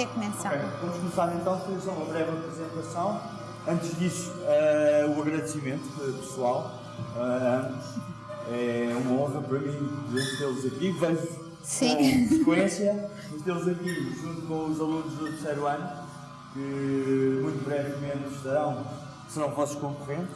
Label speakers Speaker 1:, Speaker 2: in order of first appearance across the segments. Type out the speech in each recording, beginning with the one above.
Speaker 1: Okay. Vamos começar então, fazer só uma breve apresentação. Antes disso, uh, o agradecimento pessoal uh, é uma honra para mim tê-los aqui. Vejo
Speaker 2: Sim.
Speaker 1: com frequência tê-los aqui junto com os alunos do terceiro ano, que muito brevemente estarão, serão vossos concorrentes,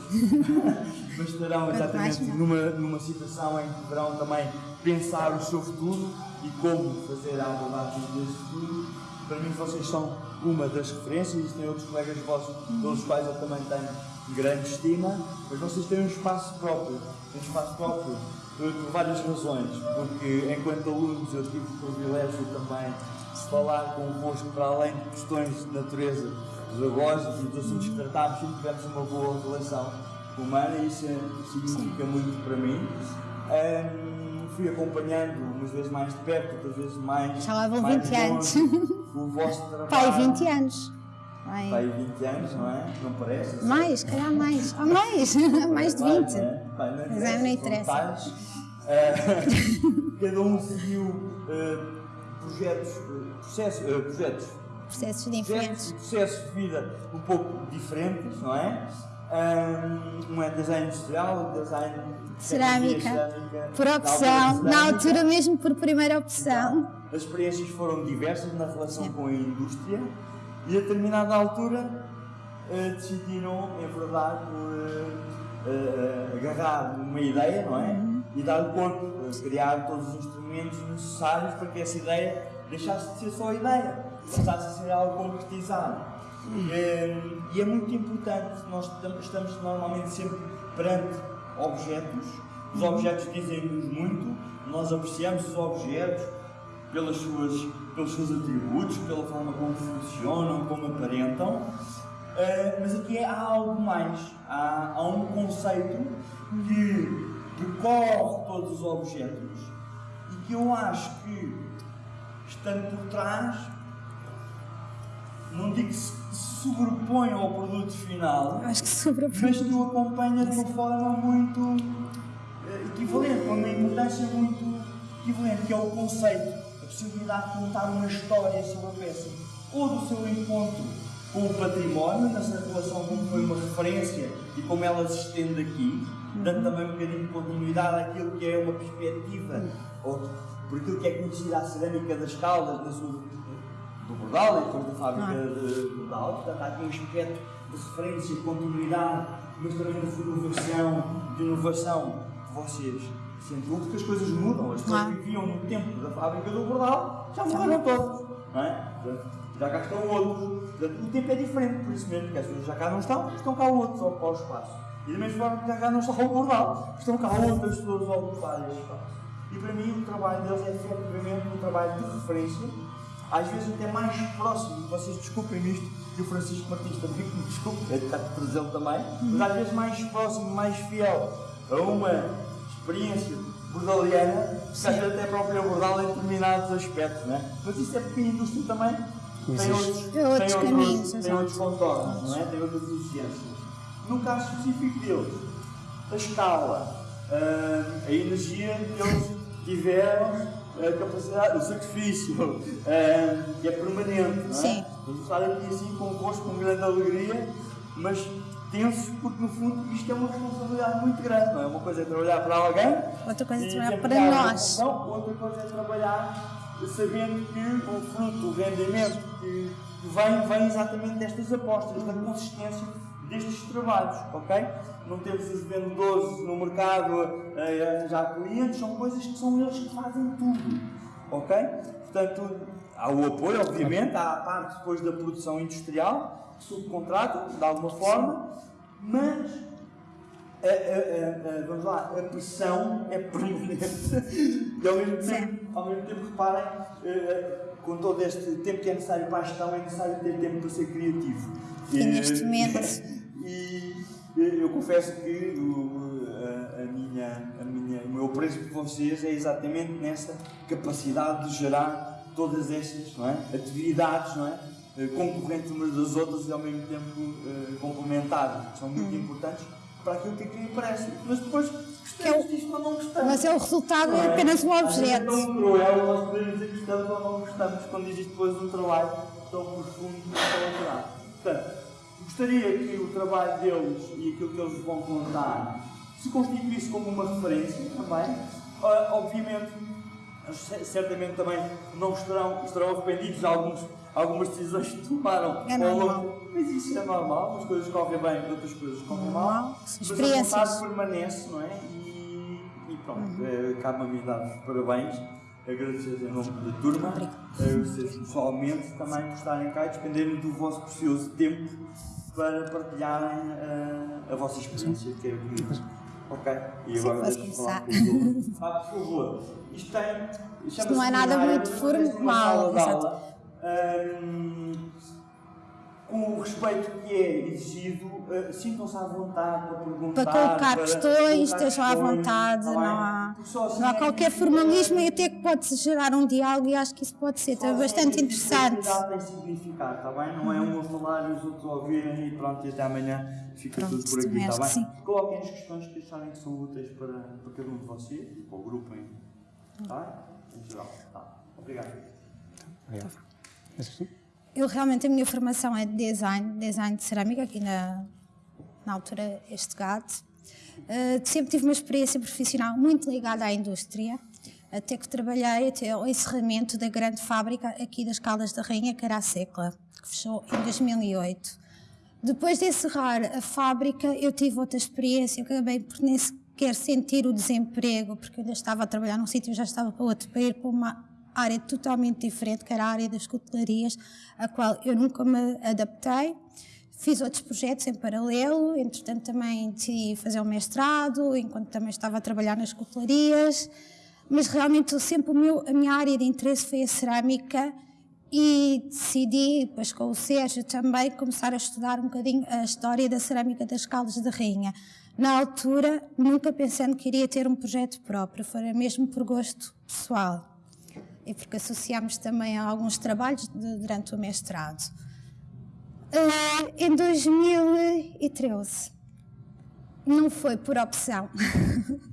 Speaker 1: mas estarão exatamente numa, numa situação em que deverão também pensar o seu futuro e como fazer a abordagem desse futuro. Para mim, vocês são uma das referências, existem outros colegas vossos, pelos quais eu também tenho grande estima, mas vocês têm um espaço próprio, um espaço próprio por, por várias razões, porque enquanto alunos eu tive o privilégio também de falar convosco para além de questões de natureza pedagógica e dos assuntos que tratámos, sempre tivemos uma boa relação humana e isso significa muito para mim. Um, fui acompanhando umas vezes mais de perto, outras vezes mais.
Speaker 2: Já lá vão 20 anos.
Speaker 1: O vosso trabalho.
Speaker 2: Pai, 20 anos.
Speaker 1: Vai. Pai, 20 anos, não é? Não parece? Assim?
Speaker 2: Mais, calhar mais. Ou mais, mais de 20.
Speaker 1: Pai, não
Speaker 2: Mas é, não interessa.
Speaker 1: Uh, cada um seguiu uh, projetos, processos, uh, projetos,
Speaker 2: processos diferentes.
Speaker 1: Processos de vida um pouco diferentes, não é? Um é design industrial, design
Speaker 2: cerâmica, cerâmica por opção, na, na, altura mesmo por primeira opção.
Speaker 1: As experiências foram diversas na relação com a indústria e a determinada altura uh, decidiram enverdar por uh, uh, agarrar uma ideia, não é? Uhum. E dar corpo, criar todos os instrumentos necessários para que essa ideia deixasse de ser só ideia, passasse a ser algo concretizado. E é muito importante, nós estamos normalmente sempre perante objetos, os objetos dizem-nos muito, nós apreciamos os objetos pelas suas, pelos seus atributos, pela forma como funcionam, como aparentam, mas aqui há algo mais, há, há um conceito que percorre todos os objetos e que eu acho que, estando por trás, não digo que se sobrepõe ao produto final,
Speaker 2: Acho que sobrepõe.
Speaker 1: mas que o acompanha de uma forma muito uh, equivalente, com uma importância muito equivalente, que é o conceito, a possibilidade de contar uma história sobre a peça, ou do seu encontro com o património, nessa relação como foi uma referência e como ela se estende aqui, dando também um bocadinho de continuidade àquilo que é uma perspectiva, ou por aquilo que é conhecida a cerâmica das Caldas, na sua Bordal e depois da fábrica ah. de Bordal. Portanto, há aqui um aspecto de referência, de continuidade, mas também de inovação, de inovação que vocês sentem porque as coisas mudam. As pessoas ah. que viviam no tempo da fábrica do Bordal já morreram todos. Não é? já cá estão outros. Portanto, o tempo é diferente, por isso mesmo, porque as pessoas já cá não estão, estão cá outros ao ocupar o espaço. E da mesma forma que já cá não está o Bordal, estão cá outras pessoas a ocupar esse espaço. E para mim o trabalho deles é efetivamente um trabalho de referência às vezes até mais próximo, vocês desculpem isto, e o Francisco Martins também me desculpe, é de cá presente também, mas às vezes mais próximo, mais fiel a uma experiência bordaliana, que às vezes até a própria bordal em determinados aspectos, não é? Mas isso é porque a indústria também tem outros,
Speaker 2: tem outros, tem caminhos,
Speaker 1: tem outros contornos, não é? tem outras exigências. No caso específico deles, a escala, ah, a energia que eles tiveram a capacidade, o sacrifício é, que é permanente. Não é?
Speaker 2: Sim.
Speaker 1: Vamos estar aqui assim convosco com grande alegria, mas tenso porque no fundo isto é uma responsabilidade muito grande, não é? Uma coisa é trabalhar para alguém,
Speaker 2: outra coisa é trabalhar para nós.
Speaker 1: Não, outra coisa é trabalhar sabendo que o fruto, o rendimento que vem, vem exatamente destas apostas, da consistência destes trabalhos, ok? Não temos os vendedores no mercado a arranjar clientes, são coisas que são eles que fazem tudo, ok? Portanto, há o apoio, obviamente, há a parte depois da produção industrial, que subcontrata, de alguma forma, mas a, a, a, vamos lá, a pressão é permanente. e ao mesmo tempo, ao mesmo tempo reparem, eh, com todo este tempo que é necessário para a gestão, é necessário ter tempo para ser criativo.
Speaker 2: E neste momento
Speaker 1: E eu confesso que o, a, a, minha, a minha, o meu preço por vocês é exatamente nessa capacidade de gerar todas estas é? atividades não é? Eh, concorrentes umas das outras e ao mesmo tempo uh, complementares, que são muito hum. importantes para aquilo que aqui parece. Mas depois gostamos é disto ou não gostamos.
Speaker 2: Mas é o resultado é, apenas um objeto. É
Speaker 1: tão cruel nós podemos dizer que gostamos ou não gostamos quando existe depois um trabalho tão profundo e tão elaborado. Portanto, gostaria que o trabalho deles e aquilo que eles vão contar se constituísse como uma referência também. Uh, obviamente, certamente também não estarão, estarão arrependidos de alguns, algumas decisões que tomaram
Speaker 2: é
Speaker 1: ao
Speaker 2: longo.
Speaker 1: Mas isso é normal, as coisas correm bem, outras coisas correm mal. Mas a vontade permanece, não é? E, e pronto, uhum. é, cabe-me dar parabéns agradecer em nome da turma, a vocês pessoalmente também por estarem cá e despenderem do vosso precioso tempo para partilharem uh, a vossa experiência, que é bonito. Ok?
Speaker 2: E agora deixa-me falar com
Speaker 1: Ah, por favor. Isto tem.
Speaker 2: Isto não é nada muito formal. Exato.
Speaker 1: Um, com o respeito que é exigido, uh, sintam-se à vontade para perguntar.
Speaker 2: Para colocar para questões, estejam à vontade, não há, assim não há é qualquer formalismo e até que pode gerar um diálogo e acho que isso pode ser assim bastante interessante.
Speaker 1: tem significado, está bem? Não é um a falar e os outros ouvirem e pronto, e até amanhã fica pronto, tudo por aqui, está bem? Sim. Coloquem as questões que acharem que são úteis para, para cada um de vocês e para o grupo em, tá? em geral. Tá. Obrigado. Obrigado.
Speaker 2: Tá eu realmente a minha formação é de design, design de cerâmica, aqui na, na altura este gato. Uh, sempre tive uma experiência profissional muito ligada à indústria, até que trabalhei até ao encerramento da grande fábrica aqui das Caldas da Rainha, que era a Secla, que fechou em 2008. Depois de encerrar a fábrica, eu tive outra experiência, eu acabei por nem sequer sentir o desemprego, porque eu ainda estava a trabalhar num sítio, já estava para outro, para ir para uma área totalmente diferente, que era a área das cutelarias, a qual eu nunca me adaptei. Fiz outros projetos em paralelo, entretanto também decidi fazer o mestrado, enquanto também estava a trabalhar nas cutelarias, mas realmente sempre meu, a minha área de interesse foi a cerâmica e decidi, depois com o Sérgio também, começar a estudar um bocadinho a história da cerâmica das Caldas da Rainha. Na altura, nunca pensando que iria ter um projeto próprio, foi mesmo por gosto pessoal e porque associámos também a alguns trabalhos de, durante o mestrado. Uh, em 2013, não foi por opção,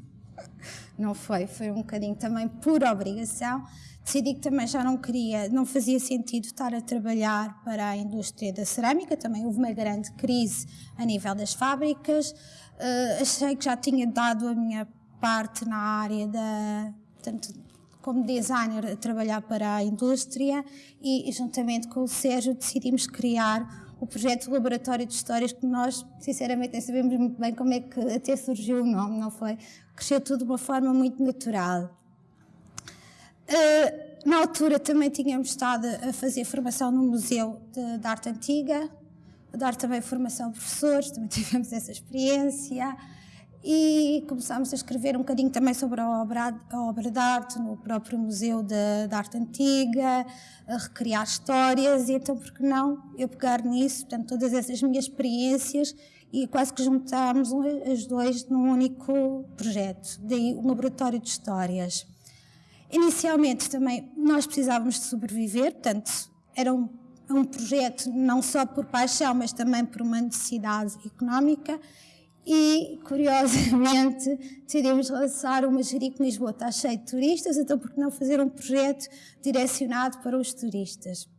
Speaker 2: não foi, foi um bocadinho também por obrigação. Decidi que também já não queria, não fazia sentido estar a trabalhar para a indústria da cerâmica, também houve uma grande crise a nível das fábricas. Uh, achei que já tinha dado a minha parte na área da, portanto, como designer a trabalhar para a indústria e, juntamente com o Sérgio, decidimos criar o projeto Laboratório de Histórias, que nós, sinceramente, nem sabemos muito bem como é que até surgiu o nome, não foi? Cresceu tudo de uma forma muito natural. Uh, na altura também tínhamos estado a fazer formação no Museu de, de Arte Antiga, a dar também formação a professores, também tivemos essa experiência e começámos a escrever um bocadinho também sobre a obra, a obra de arte no próprio Museu de, de, Arte Antiga, a recriar histórias, e então, por que não eu pegar nisso, portanto, todas essas minhas experiências, e quase que juntámos as dois num único projeto, daí o Laboratório de Histórias. Inicialmente também nós precisávamos de sobreviver, portanto, era um, um projeto não só por paixão, mas também por uma necessidade económica, e, curiosamente, decidimos lançar uma Jerico Lisboa está cheio de turistas, então por que não fazer um projeto direcionado para os turistas?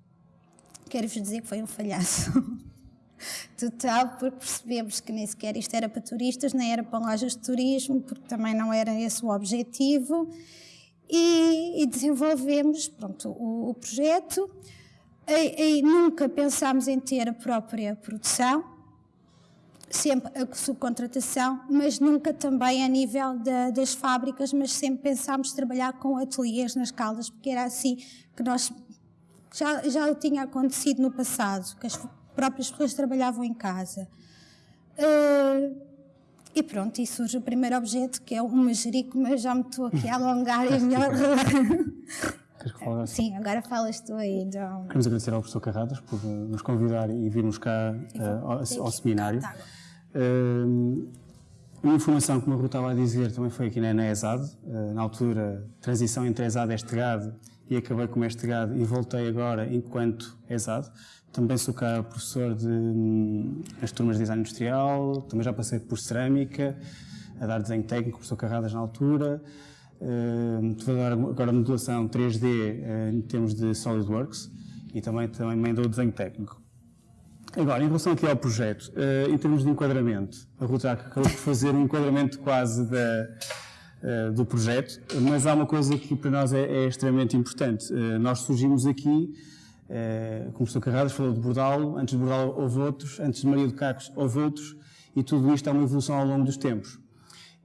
Speaker 2: Quero-vos dizer que foi um falhaço. Total, porque percebemos que nem sequer isto era para turistas, nem era para lojas de turismo, porque também não era esse o objetivo. E, e desenvolvemos pronto, o, o projeto. E, e nunca pensámos em ter a própria produção, sempre a subcontratação, mas nunca também a nível de, das fábricas, mas sempre pensámos trabalhar com ateliês nas caldas, porque era assim que nós já, já tinha acontecido no passado, que as próprias pessoas trabalhavam em casa. Uh, e pronto, e surge o primeiro objeto, que é um manjerico, mas já me estou aqui a alongar e melhor. Sim, agora falas tu aí, João.
Speaker 3: Queremos agradecer ao professor Carradas por nos convidar e virmos cá uh, ao, ao, seminário. Uma informação que o Maru estava a dizer também foi aqui na, ESAD, uh, na altura, transição entre ESAD e Estegado, e acabei como Estegado e voltei agora enquanto ESAD. Também sou cá professor de um, as turmas de design industrial, também já passei por cerâmica, a dar desenho técnico, professor Carradas na altura. Uh, agora modulação 3D uh, em termos de SolidWorks e também, também dou desenho técnico. Agora, em relação aqui ao projeto, uh, em termos de enquadramento, a Ruta acabou por fazer um enquadramento quase da, uh, do projeto, mas há uma coisa que para nós é, é extremamente importante. Uh, nós surgimos aqui, como o Sr. Carradas falou de Bordalo, antes de Bordalo houve outros, antes de Maria do Cacos houve outros, e tudo isto é uma evolução ao longo dos tempos.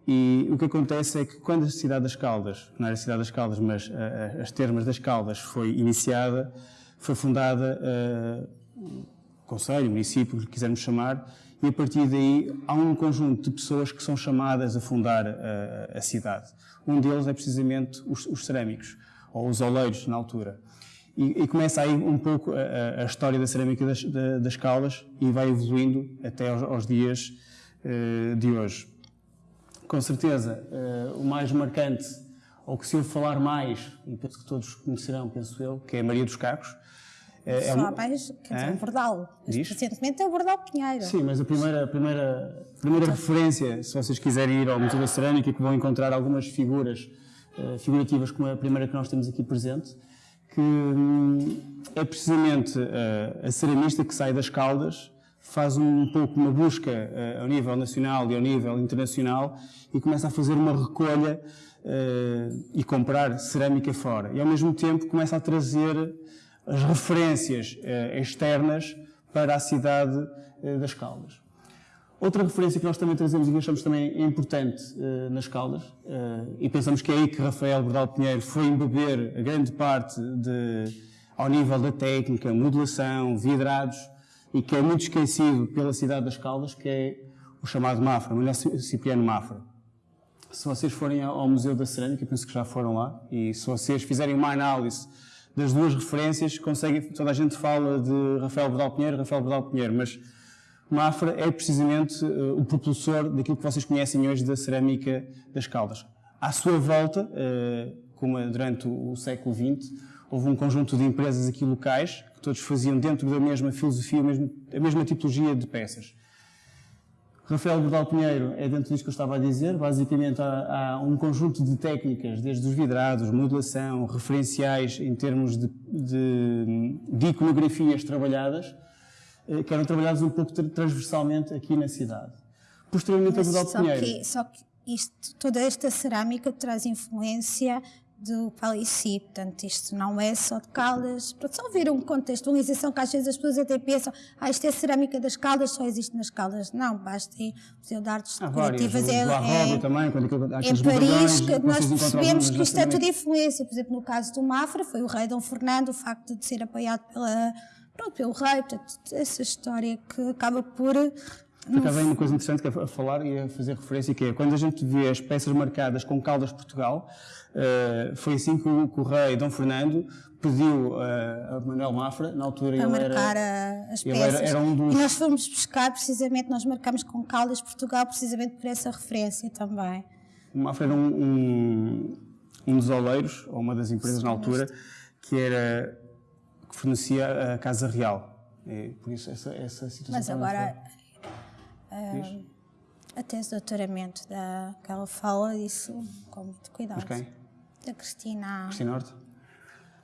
Speaker 3: E o que acontece é que quando a cidade das Caldas, não era a cidade das Caldas, mas as termas das Caldas foi iniciada, foi fundada conselho, município, que quisermos chamar, e a partir daí há um conjunto de pessoas que são chamadas a fundar a, a cidade. Um deles é precisamente os, os, cerâmicos, ou os oleiros, na altura. E, e começa aí um pouco a, a história da cerâmica das, das, Caldas e vai evoluindo até aos, aos dias uh, de hoje. Com certeza, uh, o mais marcante, ou que se eu falar mais, e penso que todos conhecerão, penso eu, que é Maria dos Cacos,
Speaker 2: é, é Só há mais, quer dizer, é? um Bordal. Recentemente é o Bordal Pinheiro.
Speaker 3: Sim, mas a primeira, a primeira, a primeira referência, se vocês quiserem ir ao Museu da Cerâmica, que vão encontrar algumas figuras uh, figurativas, como a primeira que nós temos aqui presente, que hum, é precisamente uh, a ceramista que sai das Caldas, faz um pouco uma busca uh, ao nível nacional e ao nível internacional e começa a fazer uma recolha e comprar cerâmica fora. E ao mesmo tempo começa a trazer as referências eh, externas para a cidade eh, das Caldas. Outra referência que nós também trazemos e que achamos também importante eh, nas Caldas, e pensamos que é aí que Rafael Bordal Pinheiro foi embeber a grande parte de, ao nível da técnica, modulação, vidrados, e que é muito esquecido pela cidade das Caldas, que é o chamado Mafra, Mulher Cipriano Mafra. Se vocês forem ao Museu da Cerâmica, penso que já foram lá, e se vocês fizerem uma análise das duas referências, conseguem, toda a gente fala de Rafael Bordal Pinheiro, Rafael Bordal Pinheiro, mas Mafra é precisamente uh, o propulsor daquilo que vocês conhecem hoje da cerâmica das Caldas. À sua volta, uh, como durante o, o século XX, houve um conjunto de empresas aqui locais que todos faziam dentro da mesma filosofia, mesmo, a mesma tipologia de peças. Rafael Bordal Pinheiro é dentro disso que eu estava a dizer. Basicamente, há, há, um conjunto de técnicas, desde os vidrados, modulação, referenciais em termos de, de, de iconografias trabalhadas, eh, que eram trabalhadas um pouco transversalmente aqui na cidade. Posteriormente, a Bordal Pinheiro.
Speaker 2: Que, só que isto, toda esta cerâmica traz influência do Palici, portanto isto não é só de Caldas, para só ver um contextualização que às vezes as pessoas até pensam, ah isto é cerâmica das Caldas, só existe nas Caldas, não, basta ir ao Museu de Artes Decorativas,
Speaker 3: é, é, também, quando
Speaker 2: em Paris, que nós percebemos que isto é tudo influência, por exemplo no caso do Mafra, foi o rei Dom Fernando, o facto de ser apoiado pela, pronto, pelo rei, portanto, essa história que acaba por
Speaker 3: por acaso, uma coisa interessante que é a falar e a fazer referência, que é quando a gente vê as peças marcadas com Caldas Portugal, uh, foi assim que o, que o, rei Dom Fernando pediu uh, a Manuel Mafra, na altura
Speaker 2: Para marcar era, as peças. Era, era um dos... E nós fomos buscar precisamente, nós marcamos com Caldas Portugal precisamente por essa referência também.
Speaker 3: O Mafra era um, um, um dos oleiros, ou uma das empresas Sim, na altura, que era que fornecia a Casa Real. E por isso essa, essa situação
Speaker 2: Mas agora Uh, a tese de doutoramento da, que ela fala disso com muito cuidado.
Speaker 3: Quem?
Speaker 2: Da Cristina.
Speaker 3: Cristina Horta.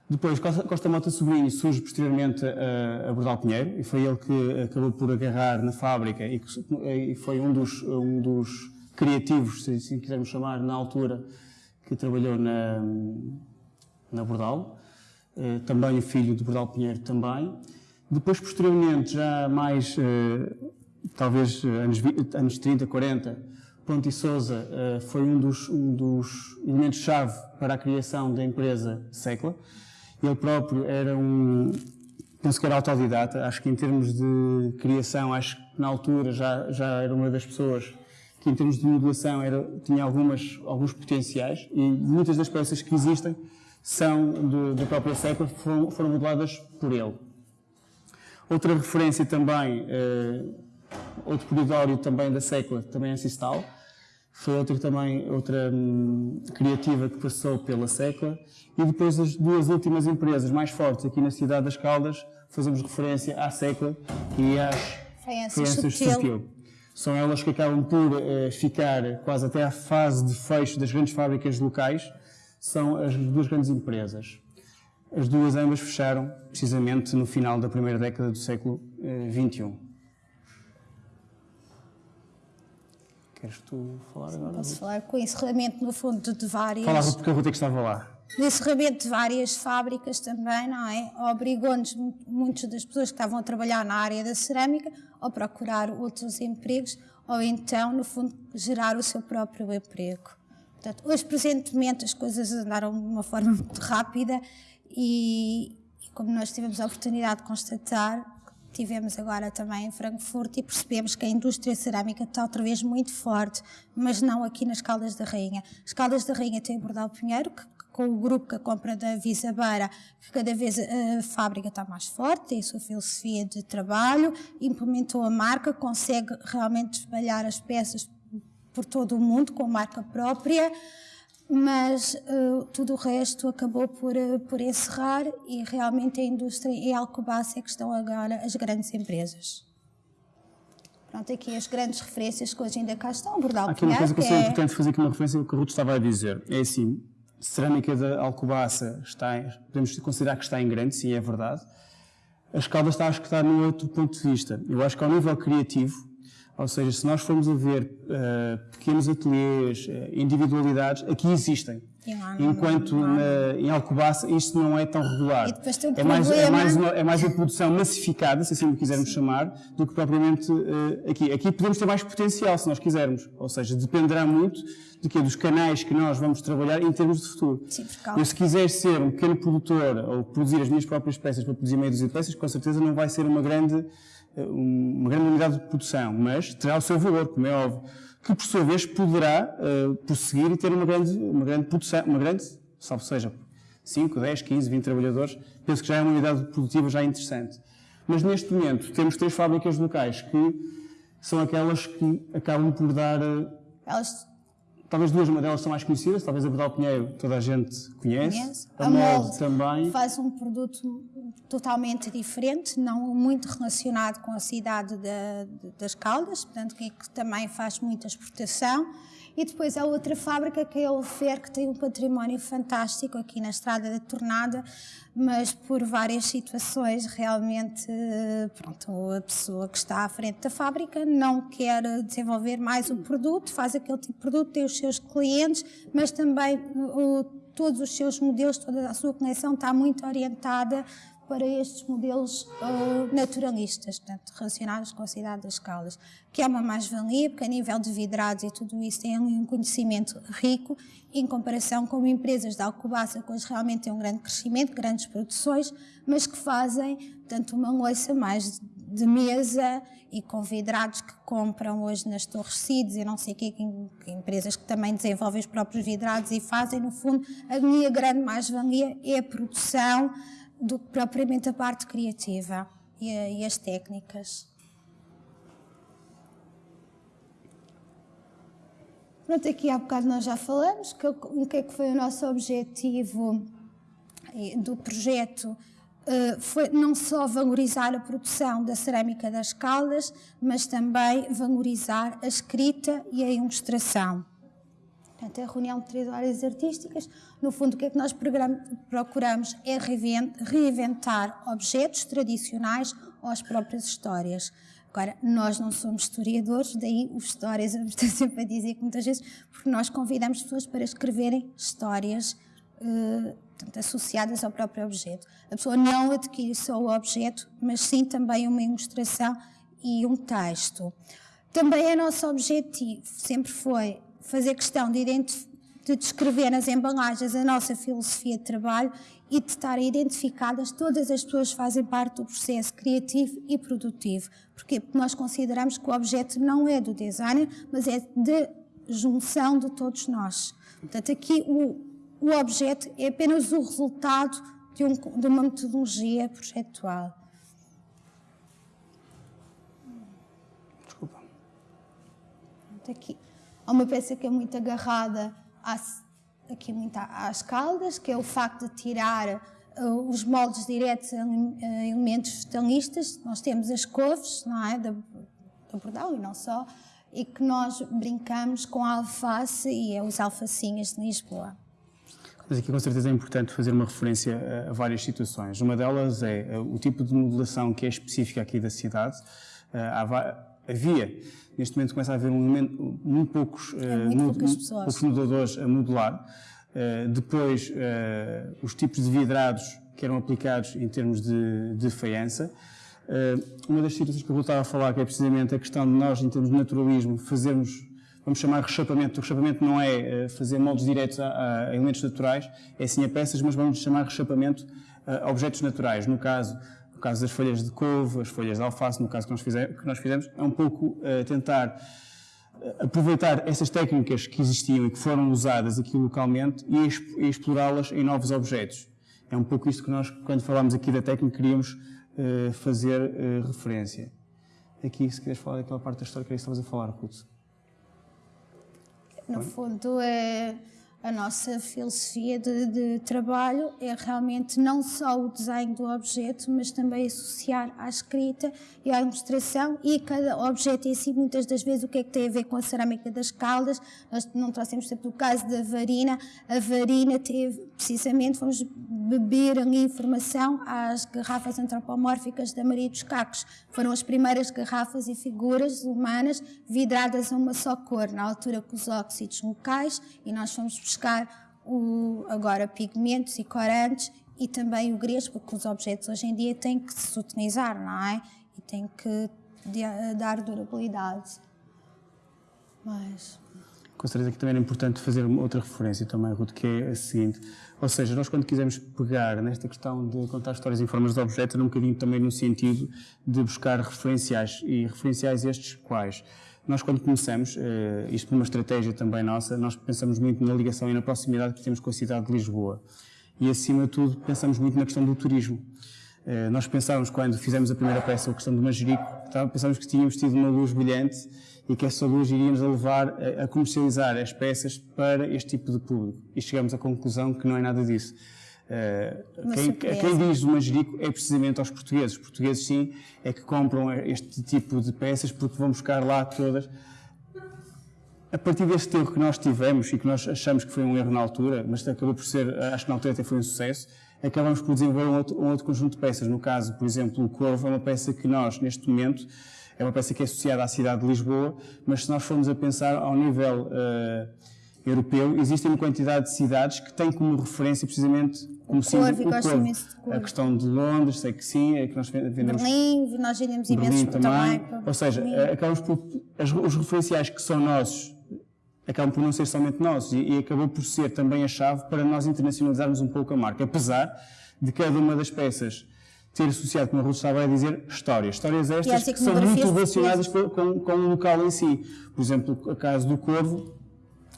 Speaker 3: Depois, Costa, Mota Sobrinho surge posteriormente a, Bordal Pinheiro e foi ele que acabou por agarrar na fábrica e, foi um dos, um dos criativos, se quisermos chamar, na altura, que trabalhou na, na Bordal. Uh, também o filho de Bordal Pinheiro também. Depois, posteriormente, já mais uh, talvez eh, anos, anos 30, 40, Ponte Souza uh, foi um dos, um dos elementos-chave para a criação da empresa Secla. Ele próprio era um, penso que era autodidata, acho que em termos de criação, acho que na altura já, já era uma das pessoas que em termos de modulação era, tinha algumas, alguns potenciais e muitas das peças que existem são da própria Secla, foram, foram modeladas por ele. Outra referência também uh, outro corridório também da Secla, também Sistal. Foi outra também, outra hum, criativa que passou pela Secla. E depois as duas últimas empresas mais fortes aqui na cidade das Caldas, fazemos referência à Secla e às
Speaker 2: Faianças Sutil.
Speaker 3: São elas que acabam por uh, ficar quase até à fase de fecho das grandes fábricas locais, são as duas grandes empresas. As duas ambas fecharam precisamente no final da primeira década do século XXI. Eh, Queres tu falar
Speaker 2: Sim,
Speaker 3: agora?
Speaker 2: Posso falar com o encerramento, no fundo, de várias.
Speaker 3: Fala, porque a Ruta que estava lá.
Speaker 2: O encerramento de várias fábricas também, não é? Obrigou-nos, muitas das pessoas que estavam a trabalhar na área da cerâmica, a procurar outros empregos ou então, no fundo, gerar o seu próprio emprego. Portanto, hoje, presentemente, as coisas andaram de uma forma muito rápida e, e como nós tivemos a oportunidade de constatar, tivemos agora também em Frankfurt e percebemos que a indústria cerâmica está outra vez muito forte, mas não aqui nas Caldas da Rainha. As Caldas da Rainha têm Bordal Pinheiro, que com o grupo que a compra da Visabeira, que cada vez a fábrica está mais forte, tem a sua filosofia de trabalho, implementou a marca, consegue realmente espalhar as peças por todo o mundo com marca própria, mas uh, tudo o resto acabou por, uh, por encerrar e realmente a indústria e a Alcobaça é que estão agora as grandes empresas. Pronto, aqui as grandes referências que hoje ainda cá estão, Bordal
Speaker 3: Aqui uma coisa que, que é importante fazer aqui uma referência ao que o Ruto estava a dizer. É assim, cerâmica da Alcobaça está, em, podemos considerar que está em grande, sim, é verdade. As Caldas está, acho que está num outro ponto de vista. Eu acho que ao nível criativo, ou seja, se nós formos a ver uh, pequenos ateliês, uh, individualidades, aqui existem. Enquanto na, em Alcobaça isto não é tão regular.
Speaker 2: é,
Speaker 3: mais, é, mais uma, é mais uma produção massificada, se assim o quisermos Sim. chamar, do que propriamente uh, aqui. Aqui podemos ter mais potencial, se nós quisermos. Ou seja, dependerá muito de que dos canais que nós vamos trabalhar em termos de futuro.
Speaker 2: Sim,
Speaker 3: Eu, se quiser ser um pequeno produtor ou produzir as minhas próprias peças para produzir meia dúzia de peças, com certeza não vai ser uma grande uma grande unidade de produção, mas terá o seu valor, como é óbvio, que por sua vez poderá uh, prosseguir e ter uma grande, uma grande produção, uma grande, salvo seja, 5, 10, 15, 20 trabalhadores, penso que já é uma unidade produtiva já interessante. Mas neste momento temos três fábricas locais que são aquelas que acabam por dar. Eh,
Speaker 2: Elas
Speaker 3: Talvez duas delas são mais conhecidas, talvez a Bordal Pinheiro toda a gente conhece. conhece. A, a Molde também.
Speaker 2: Faz um produto totalmente diferente, não muito relacionado com a cidade de, de, das Caldas, portanto, que, que também faz muita exportação. E depois há outra fábrica que é o Fer, que tem um património fantástico aqui na Estrada da Tornada, mas por várias situações realmente, pronto, a pessoa que está à frente da fábrica não quer desenvolver mais o produto, faz aquele tipo de produto, tem os seus clientes, mas também o, todos os seus modelos, toda a sua coleção está muito orientada para estes modelos uh, naturalistas, portanto, relacionados com a cidade das Caldas, que é uma mais-valia, porque a nível de vidrados e tudo isso tem um conhecimento rico, em comparação com empresas da Alcobaça, que hoje realmente têm um grande crescimento, grandes produções, mas que fazem, portanto, uma loiça mais de mesa e com vidrados que compram hoje nas Torres Cides e não sei o que, que, empresas que também desenvolvem os próprios vidrados e fazem, no fundo, a minha grande mais-valia é a produção, do que propriamente a parte criativa e, e as técnicas. Pronto, aqui há bocado nós já falamos que, o que é que foi o nosso objetivo do projeto Uh, foi não só valorizar a produção da cerâmica das Caldas, mas também valorizar a escrita e a ilustração. Portanto, a reunião de três áreas artísticas, no fundo, o que é que nós procuramos é reinventar objetos tradicionais ou as próprias histórias. Agora, nós não somos historiadores, daí os histórias, eu estou sempre a dizer que muitas vezes, porque nós convidamos pessoas para escreverem histórias eh, portanto, associadas ao próprio objeto. A pessoa não adquire só o objeto, mas sim também uma ilustração e um texto. Também é nosso objetivo, sempre foi fazer questão de, de descrever nas embalagens a nossa filosofia de trabalho e de estar identificadas todas as pessoas que fazem parte do processo criativo e produtivo. Porquê? Porque nós consideramos que o objeto não é do designer, mas é de junção de todos nós. Portanto, aqui o, o objeto é apenas o resultado de, um, de uma metodologia projetual.
Speaker 3: Desculpa.
Speaker 2: Aqui. Há uma peça que é muito agarrada aqui muito às caldas, que é o facto de tirar uh, os moldes diretos a uh, elementos vegetalistas. Nós temos as couves, não é, da, da Bordal e não só, e que nós brincamos com a alface e é os alfacinhas de Lisboa.
Speaker 3: Mas aqui com certeza é importante fazer uma referência a, várias situações. Uma delas é o tipo de modulação que é específica aqui da cidade. havia, neste momento começa a haver um, muito poucos,
Speaker 2: é muito poucos
Speaker 3: moduladores a modular. depois, os tipos de vidrados que eram aplicados em termos de, de faiança. uma das situações que eu voltava a falar, que é precisamente a questão de nós, em termos de naturalismo, fazermos vamos chamar rechapamento. O rechapamento não é eh, fazer moldes diretos a, a elementos naturais, é sim a peças, mas vamos chamar rechapamento a objetos naturais. No caso, caso das folhas de couve, as folhas de alface, no caso que nós, fizemos, que nós fizemos, é um pouco uh, tentar eh, aproveitar essas técnicas que existiam e que foram usadas aqui localmente e, e explorá-las em novos objetos. É um pouco isto que nós, quando falámos aqui da técnica, queríamos uh, fazer uh, referência. Aqui, se queres falar daquela parte da história que estavas a falar, Ruth.
Speaker 2: No fundo, é a nossa filosofia de, de, trabalho é realmente não só o desenho do objeto, mas também associar à escrita e à ilustração e cada objeto em si, muitas das vezes, o que é que tem a ver com a cerâmica das caldas. Nós não trouxemos sempre o caso da varina. A varina teve, precisamente, vamos beber ali informação às garrafas antropomórficas da Maria dos Cacos. Foram as primeiras garrafas e figuras humanas vidradas a uma só cor, na altura com os óxidos locais, e nós fomos buscar o, agora pigmentos e corantes e também o grês, porque os objetos hoje em dia têm que se utilizar, não é? E têm que dar durabilidade. Mas...
Speaker 3: Com certeza que também era importante fazer outra referência também, Ruth, que é a seguinte. Ou seja, nós quando quisermos pegar nesta questão de contar histórias em formas de objeto, era um bocadinho também no sentido de buscar referenciais. E referenciais estes quais? Nós, quando começamos, eh, isto por uma estratégia também nossa, nós pensamos muito na ligação e na proximidade que temos com a cidade de Lisboa. E, acima de tudo, pensamos muito na questão do turismo. Eh, nós pensávamos, quando fizemos a primeira peça, a questão do Manjerico, pensávamos que tínhamos tido uma luz brilhante e que essa luz iria nos levar a comercializar as peças para este tipo de público. E chegamos à conclusão que não é nada disso. Uh, quem, quem, diz o manjerico é precisamente aos portugueses. Os portugueses, sim, é que compram este tipo de peças porque vão buscar lá todas. A partir deste erro que nós tivemos e que nós achamos que foi um erro na altura, mas acabou por ser, acho que na altura até foi um sucesso, acabamos por desenvolver um outro, um outro conjunto de peças. No caso, por exemplo, o Corvo é uma peça que nós, neste momento, é uma peça que é associada à cidade de Lisboa, mas se nós formos a pensar ao nível uh, europeu, existem uma quantidade de cidades que têm como referência precisamente como o símbolo o Corvo. A questão de Londres, sei que sim, é que nós vendemos...
Speaker 2: Berlim, nós vendemos imensos também. também.
Speaker 3: Ou seja, Berlim. Acabamos por... Os referenciais que são nossos acabam por não ser somente nossos e, e acabou por ser também a chave para nós internacionalizarmos um pouco a marca, apesar de cada uma das peças ter associado, como a Ruth estava a dizer, histórias. Histórias estas que são muito relacionadas com, com, com o local em si. Por exemplo, o caso do Corvo,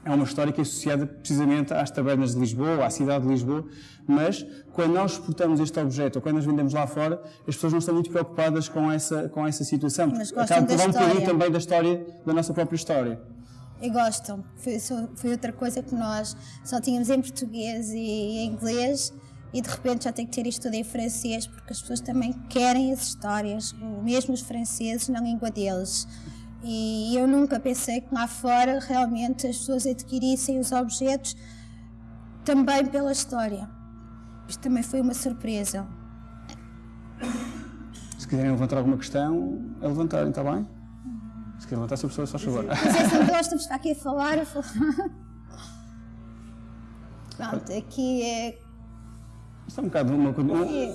Speaker 3: é uma história que é associada precisamente às tabernas de Lisboa, à cidade de Lisboa, mas quando nós exportamos este objeto ou quando nós vendemos lá fora, as pessoas não estão muito preocupadas com essa, com essa situação.
Speaker 2: Mas gostam
Speaker 3: por dar um bocadinho também da história, da nossa própria história.
Speaker 2: E gostam. Foi, foi outra coisa que nós só tínhamos em português e em inglês e de repente já tem que ter isto tudo em francês porque as pessoas também querem as histórias, mesmo os franceses, na língua deles. E eu nunca pensei que lá fora realmente as pessoas adquirissem os objetos também pela história. Isto também foi uma surpresa.
Speaker 3: Se quiserem levantar alguma questão, é levantarem, está bem? Se quiser levantar, se a pessoa, só favor.
Speaker 2: É assim, gostamos de estar aqui a falar, a falar. Pronto, aqui é
Speaker 3: isto é um bocado uma,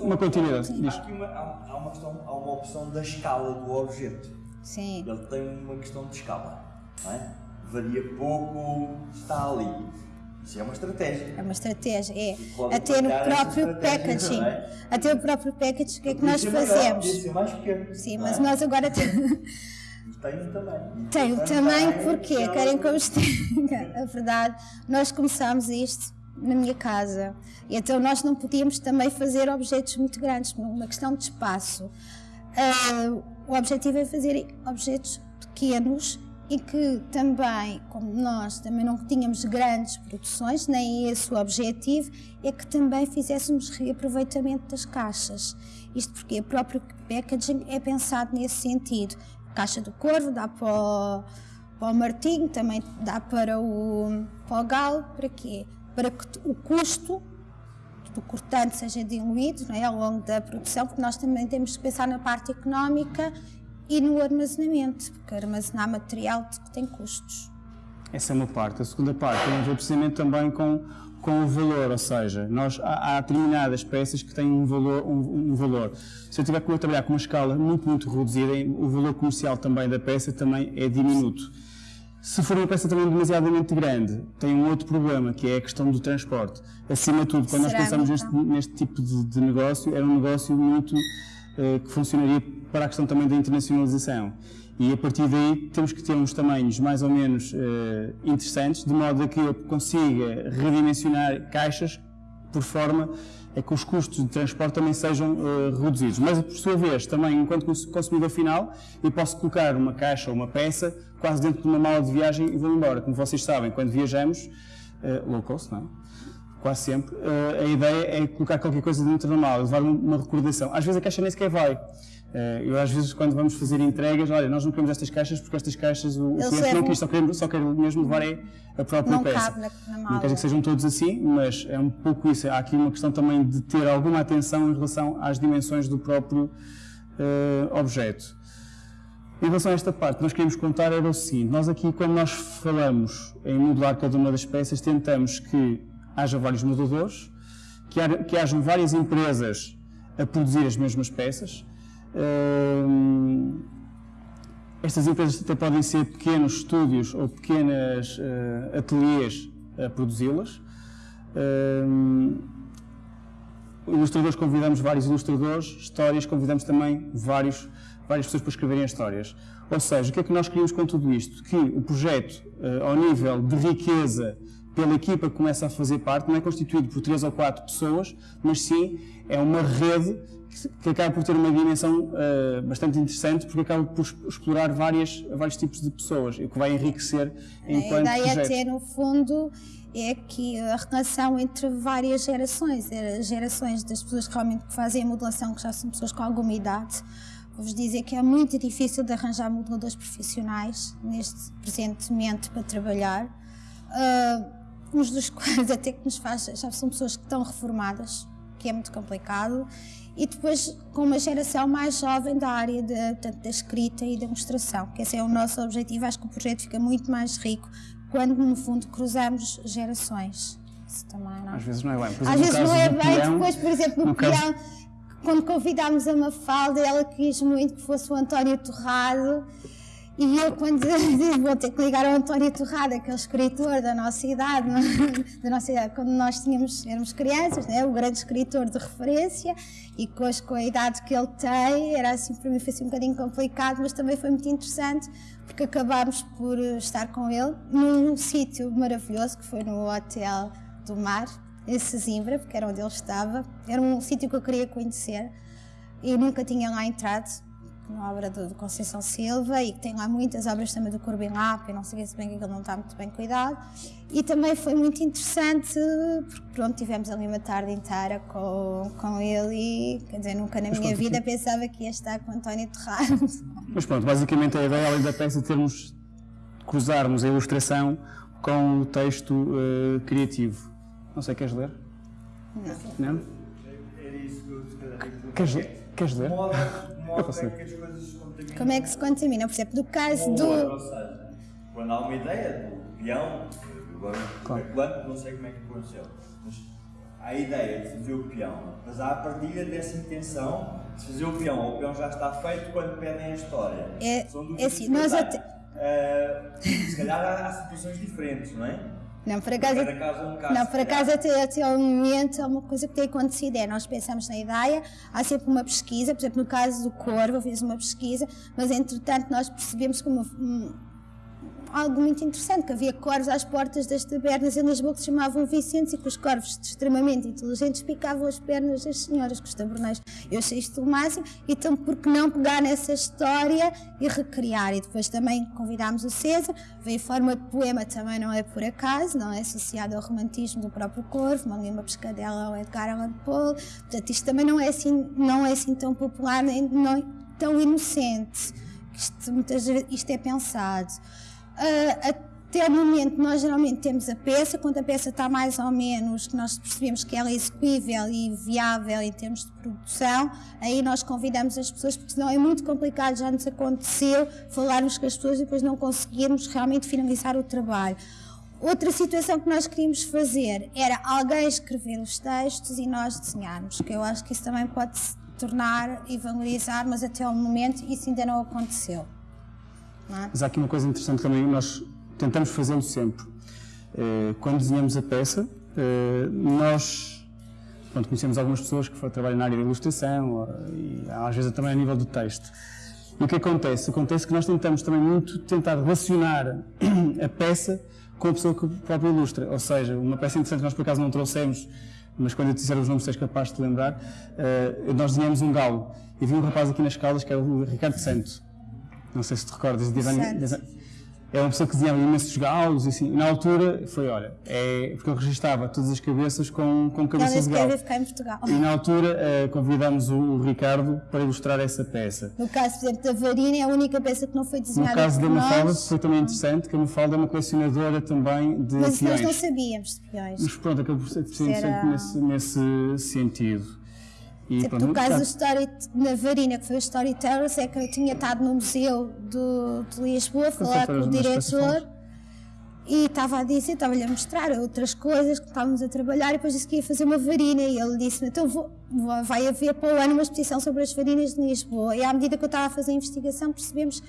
Speaker 3: uma continuidade.
Speaker 1: Há, aqui uma, há, uma questão, há uma opção da escala do objeto.
Speaker 2: Sim.
Speaker 1: Ele tem uma questão de escala. Não é? Varia pouco, está ali. Isso é uma estratégia.
Speaker 2: É uma estratégia, é. Até no próprio packaging. É? Até o próprio packaging, o que é que nós fazemos?
Speaker 1: Ser mais pequeno,
Speaker 2: Sim, mas é? nós agora temos.
Speaker 1: Tem o tamanho.
Speaker 2: Tem o tamanho porque querem que eu esteja. A verdade, nós começámos isto na minha casa. E então nós não podíamos também fazer objetos muito grandes, uma questão de espaço. Uh, o objetivo é fazer objetos pequenos e que também, como nós também não tínhamos grandes produções, nem esse o objetivo, é que também fizéssemos reaproveitamento das caixas. Isto porque o próprio packaging é pensado nesse sentido. A caixa do corvo dá para o, para o martinho, também dá para o, para o galo, para quê? para que o custo do cortante seja diluído não é, ao longo da produção, porque nós também temos que pensar na parte económica e no armazenamento, porque armazenar material tem custos.
Speaker 3: Essa é uma parte. A segunda parte tem a ver precisamente também com, com o valor, ou seja, nós, há, há determinadas peças que têm um valor, um, um, valor. Se eu tiver que trabalhar com uma escala muito, muito reduzida, o valor comercial também da peça também é diminuto. Se for uma peça também demasiadamente grande, tem um outro problema, que é a questão do transporte. Acima de tudo, quando Será nós pensamos neste, neste, tipo de, de, negócio, era um negócio muito uh, que funcionaria para a questão também da internacionalização. E a partir daí temos que ter uns tamanhos mais ou menos uh, interessantes, de modo a que eu consiga redimensionar caixas por forma é que os custos de transporte também sejam uh, reduzidos. Mas, por sua vez, também, enquanto consumidor final, eu posso colocar uma caixa ou uma peça quase dentro de uma mala de viagem e vou embora. Como vocês sabem, quando viajamos, uh, low cost, não é? quase sempre, uh, a ideia é colocar qualquer coisa dentro da mala, levar uma recordação. Às vezes a caixa nem sequer vai. Uh, eu às vezes quando vamos fazer entregas, olha, nós não queremos estas caixas porque estas caixas o, o cliente não quis, só quer, só quer mesmo levar é a própria
Speaker 2: não
Speaker 3: peça.
Speaker 2: Cabe na, na mala.
Speaker 3: Não quer dizer que sejam todos assim, mas é um pouco isso. Há aqui uma questão também de ter alguma atenção em relação às dimensões do próprio uh, objeto. Em relação a esta parte, nós queríamos contar era o seguinte, nós aqui quando nós falamos em modular cada uma das peças, tentamos que haja vários modeladores, que, ha, que hajam várias empresas a produzir as mesmas peças. Estas empresas até podem ser pequenos estúdios ou pequenas uh, ateliês a produzi-las. Ilustradores, convidamos vários ilustradores, histórias, convidamos também vários, várias pessoas para escreverem histórias. Ou seja, o que é que nós queríamos com tudo isto? Que o projeto, uh, ao nível de riqueza pela equipa que começa a fazer parte, não é constituído por três ou quatro pessoas, mas sim é uma rede que, acaba por ter uma dimensão uh, bastante interessante, porque acaba por explorar várias, vários tipos de pessoas, o que vai enriquecer enquanto
Speaker 2: A ideia
Speaker 3: projeto.
Speaker 2: é ter, no fundo, é que a relação entre várias gerações, as gerações das pessoas que realmente fazem a modelação, que já são pessoas com alguma idade, vou-vos dizer que é muito difícil de arranjar modeladores profissionais neste presentemente para trabalhar. Uh, uns dos quais até que nos faz, já são pessoas que estão reformadas, que é muito complicado, e depois com uma geração mais jovem da área de, da escrita e da demonstração, que esse é o nosso objetivo. Acho que o projeto fica muito mais rico quando, no fundo, cruzamos gerações. Isso também não.
Speaker 3: Às vezes não é bem.
Speaker 2: Exemplo, Às vezes não é bem, peão, depois, por exemplo, no, no peão, quando convidámos a Mafalda, ela quis muito que fosse o António Torrado e eu, quando vou ter que ligar ao António Torrada, que é escritor da nossa idade, da nossa idade quando nós tínhamos, éramos crianças, né? o grande escritor de referência, e hoje, com a idade que ele tem, era assim, para mim foi assim um bocadinho complicado, mas também foi muito interessante, porque acabámos por estar com ele num sítio maravilhoso, que foi no Hotel do Mar, em Sesimbra, porque era onde ele estava. Era um sítio que eu queria conhecer, e nunca tinha lá entrado uma obra do, do, Conceição Silva e que tem lá muitas obras também do Corbin Lap, e não sei se bem que ele não está muito bem cuidado. E também foi muito interessante, porque pronto, tivemos ali uma tarde inteira com, com ele e, quer dizer, nunca na Mas minha vida aqui. pensava que ia estar com António Terrado.
Speaker 3: Mas pronto, basicamente a ideia além da peça termos, cruzarmos a ilustração com o texto uh, criativo. Não sei, queres ler?
Speaker 2: Não.
Speaker 3: Não?
Speaker 1: Era isso que eu
Speaker 3: Queres ler? Queres ler?
Speaker 1: Modo, modo é que as coisas se contaminam.
Speaker 2: Como é que se contamina? Por exemplo, do caso do.
Speaker 1: Ou seja, quando há uma ideia do peão, agora claro. não sei como é que aconteceu, mas há a ideia de fazer o peão, mas há a partilha dessa intenção de fazer o peão, o peão já está feito quando pedem a história.
Speaker 2: É, é assim, nós até.
Speaker 1: Uh, se calhar há situações diferentes, não é?
Speaker 2: Não, por acaso,
Speaker 1: um
Speaker 2: não, por acaso até, até ao momento, uma coisa que tem acontecido é, nós pensamos na ideia, há sempre uma pesquisa, por exemplo, no caso do Corvo, eu fiz uma pesquisa, mas entretanto nós percebemos que uma, algo muito interessante, que havia corvos às portas das tabernas em Lisboa que se chamavam Vicentes e que os corvos extremamente inteligentes picavam as pernas das senhoras com os taberneiros. Eu achei isto o máximo, então por que não pegar nessa história e recriar? E depois também convidámos o César, veio em forma de poema, também não é por acaso, não é associado ao romantismo do próprio corvo, uma lima pescadela ao Edgar Allan Poe, portanto isto também não é assim, não é assim tão popular, nem não, tão inocente. Isto, muitas isto é pensado. Uh, até o momento, nós geralmente temos a peça, quando a peça está mais ou menos, que nós percebemos que ela é execuível e viável em termos de produção, aí nós convidamos as pessoas, porque senão é muito complicado, já nos aconteceu, falarmos com as pessoas e depois não conseguirmos realmente finalizar o trabalho. Outra situação que nós queríamos fazer era alguém escrever os textos e nós desenharmos, que eu acho que isso também pode se tornar e valorizar, mas até ao momento isso ainda não aconteceu.
Speaker 3: É? Mas há aqui uma coisa interessante também, nós tentamos fazê-lo sempre. Eh, quando desenhamos a peça, eh, nós pronto, conhecemos algumas pessoas que trabalham na área da ilustração e às vezes também a nível do texto. E o que acontece? Acontece que nós tentamos também muito tentar relacionar a peça com a pessoa que própria ilustra. Ou seja, uma peça interessante que nós por acaso não trouxemos, mas quando eu disser os nomes, és capaz de lembrar, uh, nós desenhamos um galo. E vi um rapaz aqui nas Caldas que é o Ricardo Santos. Não sei se te recordas. Design, é uma pessoa que desenhava imensos galos e assim. E na altura foi, olha, é porque eu registava todas as cabeças com, com cabeças de galo.
Speaker 2: ficar em Portugal.
Speaker 3: E na altura uh, convidámos o, o, Ricardo para ilustrar essa peça.
Speaker 2: No caso, por exemplo, da Varina é a única peça que não foi desenhada No
Speaker 3: caso da Mafalda foi também interessante, que a Mafalda é uma colecionadora também de
Speaker 2: Mas
Speaker 3: peões.
Speaker 2: Mas nós não sabíamos de peões.
Speaker 3: Mas pronto, acabou por ser interessante Era... nesse, nesse sentido.
Speaker 2: E, tipo, no caso do story, na Varina, que foi o Storytellers, é que eu tinha estado no Museu do, de Lisboa a falar com o diretor e estava a dizer, estava-lhe a mostrar outras coisas que estávamos a trabalhar e depois disse que ia fazer uma varina e ele disse-me, então vou, vai haver para o ano uma exposição sobre as varinas de Lisboa. E à medida que eu estava a fazer a investigação percebemos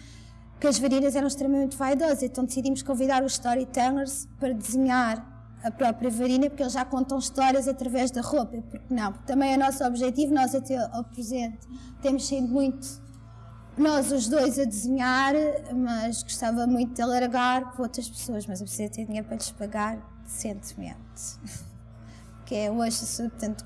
Speaker 2: que as varinas eram extremamente vaidosas, então decidimos convidar os storytellers para desenhar a própria varina, porque eles já contam histórias através da roupa, porque não? Também é nosso objetivo, nós até ao presente temos sido muito nós os dois a desenhar, mas gostava muito de alargar para outras pessoas, mas eu preciso ter dinheiro para lhes pagar decentemente. que é hoje, portanto,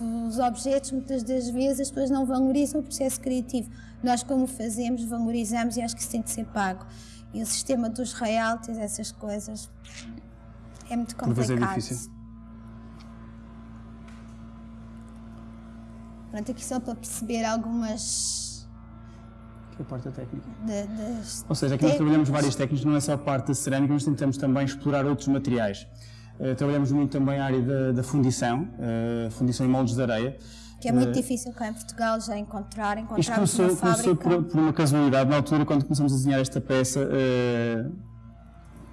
Speaker 2: os objetos, muitas das vezes as pessoas não valorizam o processo criativo. Nós, como fazemos, valorizamos e acho que isso tem de ser pago. E o sistema dos royalties, essas coisas, é muito complicado.
Speaker 3: Por vezes é difícil.
Speaker 2: Pronto, aqui só para perceber algumas.
Speaker 3: Que é a parte técnica.
Speaker 2: De, de
Speaker 3: Ou seja, aqui nós trabalhamos várias técnicas, não é só a parte da cerâmica, mas tentamos também explorar outros materiais. Uh, trabalhamos muito também a área da, da fundição, uh, fundição em moldes de areia.
Speaker 2: Que é muito uh, difícil cá em Portugal já encontrar, encontrar Isto começou,
Speaker 3: uma começou por, por, uma casualidade. Na altura, quando começamos a desenhar esta peça,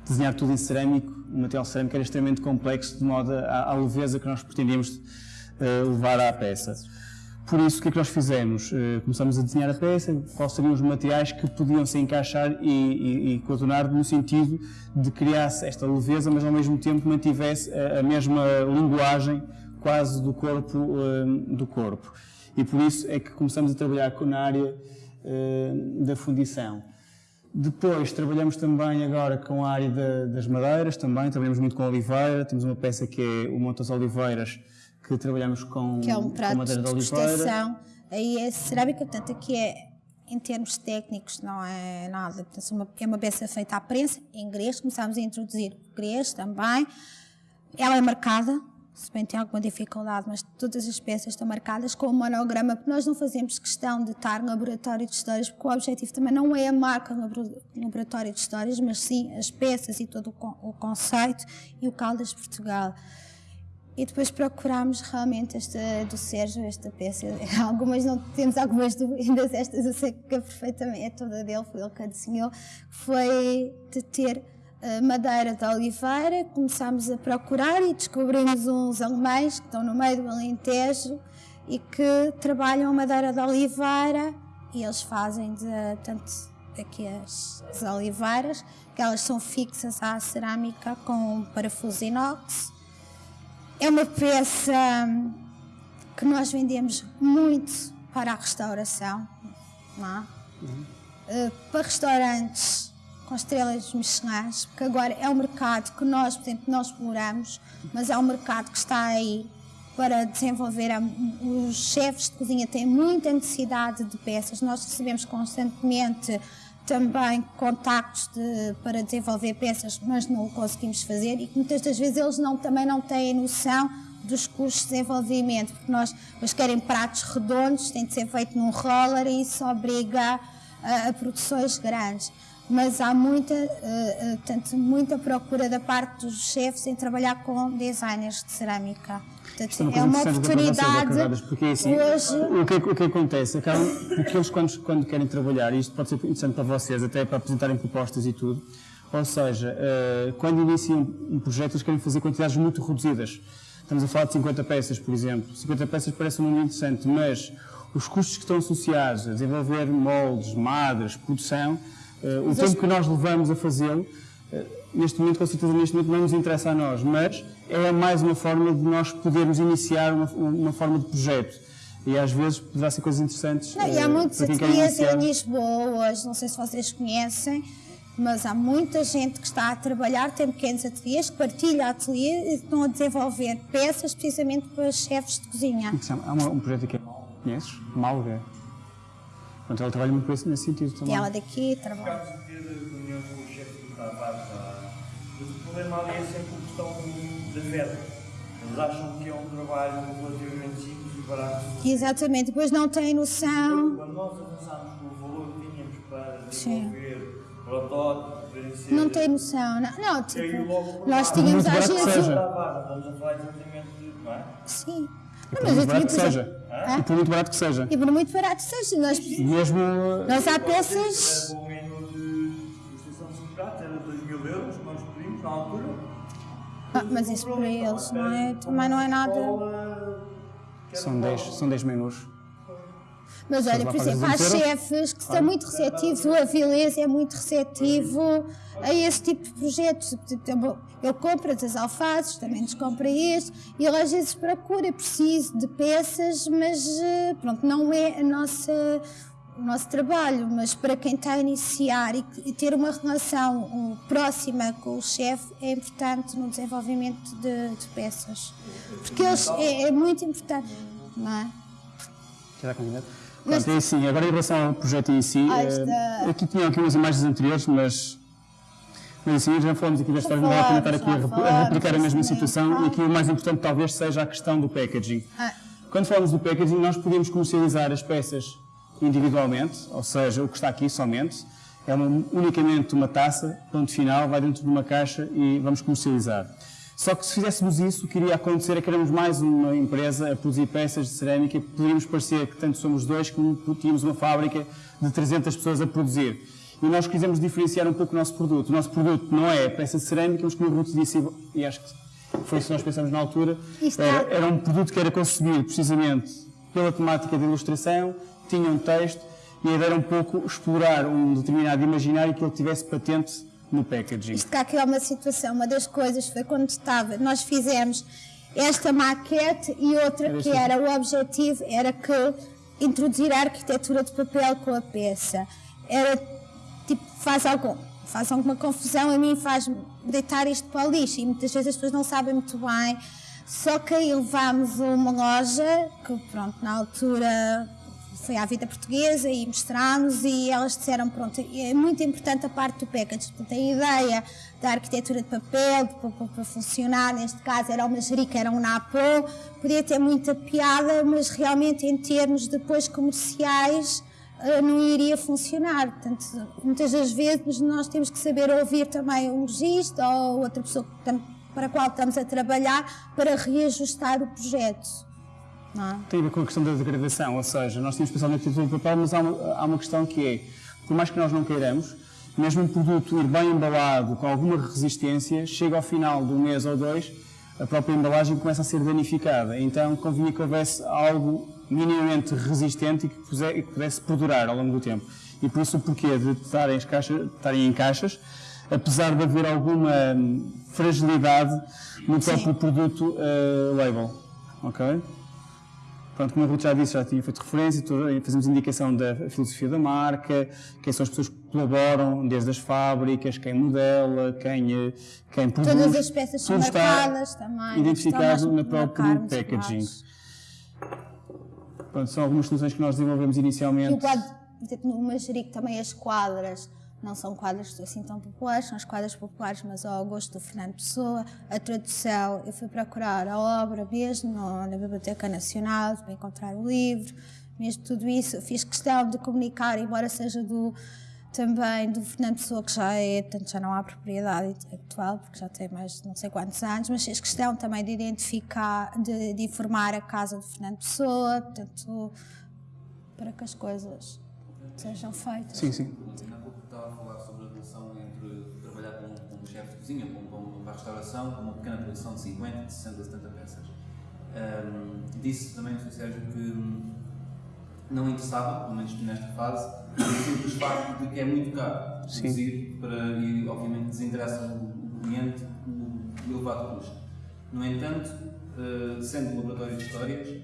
Speaker 3: desenhar tudo em cerâmico, o material cerâmico era extremamente complexo, de modo à, à leveza que nós pretendíamos uh, levar à peça. Por isso, o que é que nós fizemos? Uh, começamos a desenhar a peça, quais seriam os materiais que podiam se encaixar e, e, e coordenar no sentido de criar esta leveza, mas ao mesmo tempo mantivesse a, a mesma linguagem quase do corpo, uh, do corpo. E por isso é que começamos a trabalhar na área da fundição. Depois trabalhamos também agora com a área de, das madeiras, também trabalhamos muito com oliveira, temos uma peça que é o Montas Oliveiras, que trabalhamos com,
Speaker 2: que é um
Speaker 3: prato de, de oliveira.
Speaker 2: Aí é cerâmica, portanto aqui é, em termos técnicos não é nada, portanto, é uma peça feita à prensa, em grego, começámos a introduzir o grego também, ela é marcada, se bem tem alguma dificuldade, mas todas as peças estão marcadas com o monograma, porque nós não fazemos questão de estar no laboratório de histórias, porque o objetivo também não é a marca no laboratório de histórias, mas sim as peças e todo o conceito e o Caldas Portugal. E depois procurámos realmente esta do Sérgio, esta peça. Algumas não temos algumas dúvidas, estas eu sei que é perfeitamente é toda dele, foi ele que a desenhou. Foi de ter madeira de oliveira, começámos a procurar e descobrimos uns alemães que estão no meio do Alentejo e que trabalham madeira de oliveira e eles fazem de, tanto aqui as, as oliveiras, que elas são fixas à cerâmica com parafuso inox. É uma peça que nós vendemos muito para a restauração, é? uhum. uh, para restaurantes com estrelas Michelin, porque agora é um mercado que nós, por exemplo, nós exploramos, mas é um mercado que está aí para desenvolver. Os chefes de cozinha têm muita necessidade de peças, nós recebemos constantemente também contactos de, para desenvolver peças, mas não o conseguimos fazer e muitas das vezes eles não, também não têm noção dos custos de desenvolvimento, porque nós, querem pratos redondos, tem de ser feito num roller e isso obriga a, a produções grandes. Mas há muita, uh, uh, tanto, muita procura da parte dos chefes em trabalhar com designers de cerâmica. Portanto, é, é uma oportunidade.
Speaker 3: Porque assim, hoje... o, que, o que acontece? Acabam, porque eles, quando, quando querem trabalhar, e isto pode ser interessante para vocês, até para apresentarem propostas e tudo, ou seja, uh, quando iniciam um projeto, eles querem fazer quantidades muito reduzidas. Estamos a falar de 50 peças, por exemplo. 50 peças parece um número interessante, mas os custos que estão associados a desenvolver moldes, madres, produção, o tempo que nós levamos a fazê-lo, uh, neste momento, com certeza, neste momento não nos interessa a nós, mas é mais uma forma de nós podermos iniciar uma, uma forma de projeto. E às vezes poderá ser coisas interessantes.
Speaker 2: Não, e há muitos ateliês em Lisboa hoje, não sei se vocês conhecem, mas há muita gente que está a trabalhar, tem pequenos ateliês, que partilha ateliê e estão a desenvolver peças precisamente para chefes de cozinha.
Speaker 3: Há um projeto aqui, conheces? Malga. Portanto, ela trabalha muito nesse sentido também.
Speaker 2: E ela daqui trabalha.
Speaker 1: Caso ter reunião com o chefe do Tavares, o problema ali é sempre a questão da verba. Eles acham que é um trabalho relativamente simples e barato.
Speaker 2: Exatamente, depois não têm noção.
Speaker 1: Quando nós avançámos com o valor que tínhamos para desenvolver protótipo,
Speaker 2: não tem noção, não, não tipo, nós tínhamos às vezes.
Speaker 1: Estamos a falar exatamente, não é?
Speaker 2: Sim.
Speaker 3: E por muito barato que seja. E por muito barato que seja.
Speaker 2: E por muito barato que seja. Nós,
Speaker 3: Mesmo.
Speaker 2: Nós há peças.
Speaker 1: O menu de justiça de prato era 2 mil euros, que nós pedimos na altura.
Speaker 2: Ah, mas isso para eles não é, também não é nada.
Speaker 3: São 10 são dez menus.
Speaker 2: Mas olha, por exemplo, há chefes que são muito receptivos, o Avilés é muito receptivo a esse tipo de projetos. Ele compra as alfaces, também nos compra este, e ele às vezes procura, preciso de peças, mas eh, pronto, não é a nossa, o nosso trabalho, mas para quem está a iniciar e, ter uma relação próxima com o chefe é importante no desenvolvimento de, de peças. Porque eles, é, é, muito importante, não é?
Speaker 3: Já Pronto, é assim, agora em relação ao projeto em si, uh, aqui tinham aqui umas imagens anteriores, mas, mas assim, já falamos aqui da história, não vale a pena estar aqui a, replicar a mesma situação, e aqui o mais importante talvez seja a questão do packaging. Ah. Quando falamos do packaging, nós podemos comercializar as peças individualmente, ou seja, o que está aqui somente, é uma, unicamente uma taça, ponto final, vai dentro de uma caixa e vamos comercializar. Só que se fizéssemos isso, o que iria acontecer é que éramos mais uma empresa a produzir peças de cerâmica e poderíamos parecer que tanto somos dois como tínhamos uma fábrica de 300 pessoas a produzir. E nós quisemos diferenciar um pouco o nosso produto. O nosso produto não é peça de cerâmica, mas como o Ruth disse, e acho que foi isso que nós pensamos na altura, era, era um produto que era concebido precisamente pela temática de ilustração, tinha um texto, e a ideia era um pouco explorar um determinado imaginário que ele tivesse patente no packaging?
Speaker 2: Isto cá aqui é uma situação, uma das coisas foi quando estava, nós fizemos esta maquete e outra era que era, o objetivo era que introduzir a arquitetura de papel com a peça. Era, tipo, faz algum, faz alguma confusão, a mim faz deitar isto para o lixo e muitas vezes as pessoas não sabem muito bem. Só que aí levámos uma loja, que pronto, na altura foi à vida portuguesa e mostrámos e elas disseram, pronto, é muito importante a parte do package, portanto a ideia da arquitetura de papel, para funcionar, neste caso era uma jerica, era um napo, podia ter muita piada, mas realmente em termos depois comerciais eh, não iria funcionar. Portanto, muitas das vezes nós temos que saber ouvir também um registro ou outra pessoa para a qual estamos a trabalhar para reajustar o projeto.
Speaker 3: É? Tem a ver com a questão da degradação, ou seja, nós temos pensado na arquitetura do papel, mas há uma, há uma questão que é, por mais que nós não queiramos, mesmo um produto ir bem embalado, com alguma resistência, chega ao final de um mês ou dois, a própria embalagem começa a ser danificada. Então convinha que houvesse algo minimamente resistente e que, pudesse perdurar ao longo do tempo. E por isso o porquê de estarem, estarem em caixas, apesar de haver alguma hum, fragilidade no próprio Sim. produto uh, label. ok? Pronto, como a Ruth já disse, já tinha feito referência, fazemos indicação da filosofia da marca, quem são as pessoas que colaboram, desde as fábricas, quem modela, quem, quem produz.
Speaker 2: Todas as peças são marcadas também.
Speaker 3: Identificado no próprio packaging. Pronto, são algumas soluções que nós desenvolvemos inicialmente.
Speaker 2: E o quadro, por exemplo, no Manjerico também as quadras não são quadros assim tão populares, são as quadras populares, mas ao gosto do Fernando Pessoa. A tradução, eu fui procurar a obra mesmo na Biblioteca Nacional para encontrar o livro, mesmo tudo isso. Fiz questão de comunicar, embora seja do também do Fernando Pessoa, que já é, portanto, já não há propriedade intelectual, porque já tem mais não sei quantos anos, mas fez questão também de identificar, de, de informar a casa do Fernando Pessoa, portanto, para que as coisas sejam feitas.
Speaker 3: Sim, sim.
Speaker 4: Cozinha, para a restauração, com uma pequena produção de 50, de 60, 70 peças. Um, disse também no Sérgio que não interessava, pelo menos nesta fase, o simples facto de que é muito caro produzir para, e obviamente desinteressa o cliente o elevado custo. No entanto, uh, sendo um laboratório de histórias,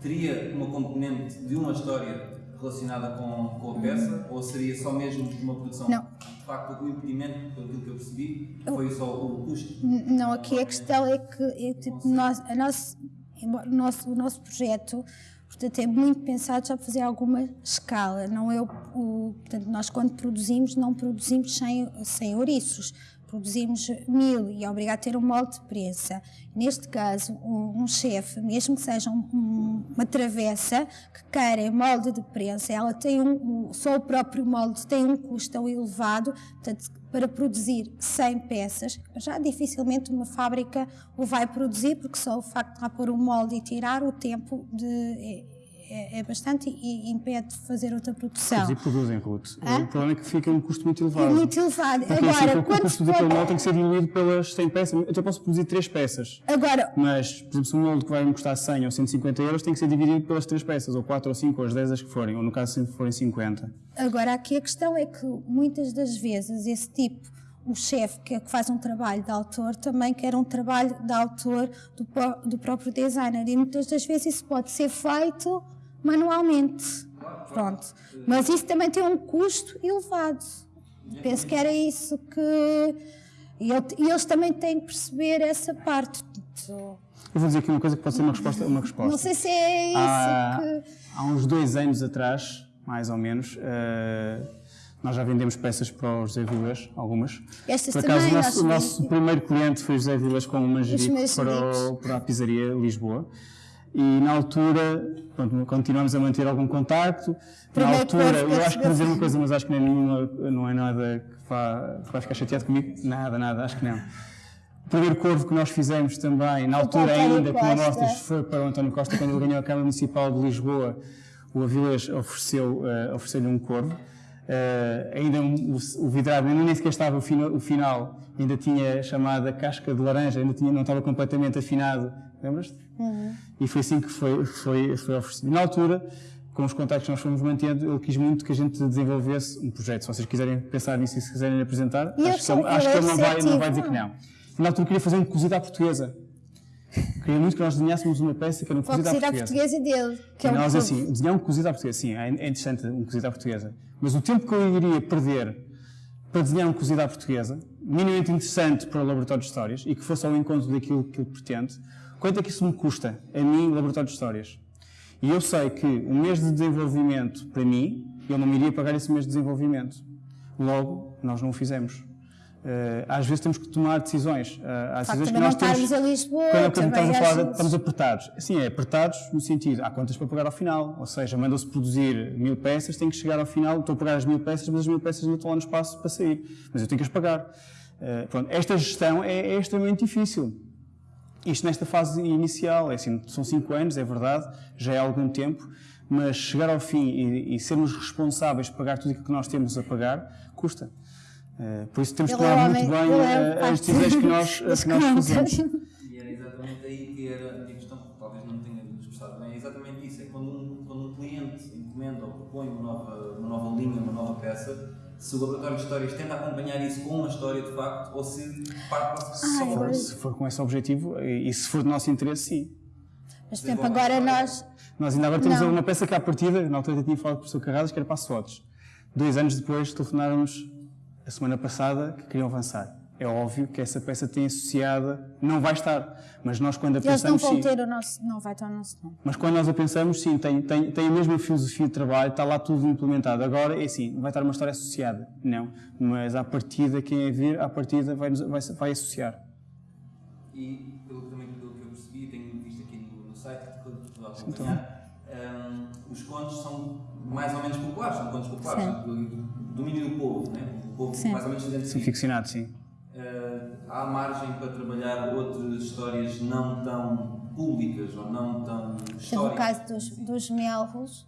Speaker 4: teria uma componente de uma história relacionada com, com a peça ou seria só mesmo uma produção?
Speaker 2: Não.
Speaker 4: De facto, o impedimento, pelo que eu percebi, foi só o custo?
Speaker 2: Não, aqui a questão é que é, tipo, nós, a nosso, o, nosso, o nosso projeto portanto, é muito pensado já para fazer alguma escala. Não é o, o, portanto, nós quando produzimos, não produzimos sem, sem ouriços produzimos mil e é obrigado a ter um molde de prensa. Neste caso, um, chefe, mesmo que seja um, uma travessa que queira molde de prensa, ela tem um, só o próprio molde tem um custo tão elevado, portanto, para produzir 100 peças, já dificilmente uma fábrica o vai produzir, porque só o facto de lá pôr um molde e tirar o tempo de é, é, bastante e, impede de fazer outra produção.
Speaker 3: E produzem, Ruth. Hã? O problema é que fica um custo muito elevado.
Speaker 2: É muito elevado.
Speaker 3: Porque Agora, assim, o custo daquele molde tem que ser diluído pelas 100 peças. Eu até posso produzir 3 peças.
Speaker 2: Agora,
Speaker 3: mas, por exemplo, se um molde que vai me custar 100 ou 150 euros tem que ser dividido pelas 3 peças, ou 4 ou 5 ou as 10 as que forem, ou no caso se forem 50.
Speaker 2: Agora, aqui a questão é que muitas das vezes esse tipo o chefe que, faz um trabalho de autor também quer um trabalho de autor do, do próprio designer e muitas das vezes isso pode ser feito manualmente. Pronto. Mas isso também tem um custo elevado. Penso que era isso que. E eles também têm que perceber essa parte.
Speaker 3: Eu vou dizer aqui uma coisa que pode ser uma resposta. Uma resposta.
Speaker 2: Não sei se é isso
Speaker 3: há,
Speaker 2: que.
Speaker 3: Há uns dois anos atrás, mais ou menos, uh, nós já vendemos peças para o José Vilas, algumas.
Speaker 2: Estas
Speaker 3: Por acaso,
Speaker 2: também,
Speaker 3: o nosso, o nosso primeiro cliente foi o José Vilas com uma manjerico para, para a pizzaria Lisboa e na altura pronto, continuamos a manter algum contacto. Na altura, eu acho que vou dizer uma coisa, mas acho que não é, não é nada que vá, que vá ficar chateado comigo. Nada, nada, acho que não. O primeiro corvo que nós fizemos também, na altura ainda, com amostras, foi para o António Costa, quando ele ganhou a Câmara Municipal de Lisboa, o Avilés ofereceu, uh, ofereceu-lhe um corvo. Uh, ainda um, o, o vidrado, ainda nem sequer estava o, fino, o final, ainda tinha chamada casca de laranja, ainda tinha, não estava completamente afinado, lembras-te? Uhum. E foi assim que foi, foi, foi oferecido. Na altura, com os contactos que nós fomos mantendo, ele quis muito que a gente desenvolvesse um projeto. Se vocês quiserem pensar nisso e se quiserem apresentar,
Speaker 2: e
Speaker 3: acho, que, ele, acho que ele não vai, não vai dizer que não. Na altura queria fazer um cozido à portuguesa. Queria muito que nós desenhássemos uma peça que era um cozido à portuguesa.
Speaker 2: portuguesa dele, que é
Speaker 3: um
Speaker 2: nós,
Speaker 3: assim, desenhar um cozido à portuguesa, sim, é, é interessante um cozido à portuguesa. Mas o tempo que eu iria perder para desenhar um cozido à portuguesa, minimamente interessante para o laboratório de histórias e que fosse ao encontro daquilo que ele pretende, Quanto é que isso me custa, a mim, laboratório de histórias? E eu sei que um mês de desenvolvimento, para mim, eu não me iria pagar esse mês de desenvolvimento. Logo, nós não o fizemos. Uh, às vezes temos que tomar decisões. Uh, há decisões
Speaker 2: que nós temos. A Lisboa,
Speaker 3: quando, estamos a falar, estamos apertados. Sim, é apertados no sentido, há contas para pagar ao final. Ou seja, mandam-se produzir mil peças, tem que chegar ao final, estou a pagar as mil peças, mas as mil peças não estão lá no espaço para sair. Mas eu tenho que as pagar. Uh, pronto, esta gestão é, é extremamente difícil. Isto nesta fase inicial, é assim, são cinco anos, é verdade, já é algum tempo, mas chegar ao fim e, e sermos responsáveis por pagar tudo aquilo que nós temos a pagar, custa. Uh, por isso temos que tomar muito bem uh, as decisões que nós, que nós fazemos.
Speaker 4: E era exatamente aí que era a minha questão, talvez não tenha expressado bem, é exatamente isso, é quando um, quando um cliente encomenda ou propõe uma nova, uma nova linha, uma nova peça, se o laboratório de histórias tenta acompanhar isso com uma história de facto ou se parte para
Speaker 3: se, for, se for com esse objetivo e, se for do nosso interesse, sim.
Speaker 2: Mas, por exemplo, agora nós.
Speaker 3: Nós ainda agora temos não. uma peça que, à partida, na altura eu tinha falado com o professor Carradas, que era para SWOTs. Dois anos depois, telefonaram-nos, a semana passada, que queriam avançar é óbvio que essa peça tem associada, não vai estar, mas nós quando a
Speaker 2: Eles
Speaker 3: pensamos
Speaker 2: não vão
Speaker 3: sim,
Speaker 2: ter o nosso, não vai estar o nosso nome.
Speaker 3: Mas quando nós a pensamos, sim, tem, tem, tem a mesma filosofia de trabalho, está lá tudo implementado. Agora, é assim, vai estar uma história associada, não, mas à partida, quem é vir, à partida vai, vai, vai associar.
Speaker 4: E, pelo, também pelo que eu percebi, tenho visto aqui no, no site, que estou a acompanhar, um, os contos são mais ou menos populares, são contos populares, domínio do povo, né? o povo sim. mais ou menos.
Speaker 3: Sim, ficcionado, sim.
Speaker 4: Uh, há margem para trabalhar outras histórias não tão públicas ou não tão históricas?
Speaker 2: No caso dos, dos melros,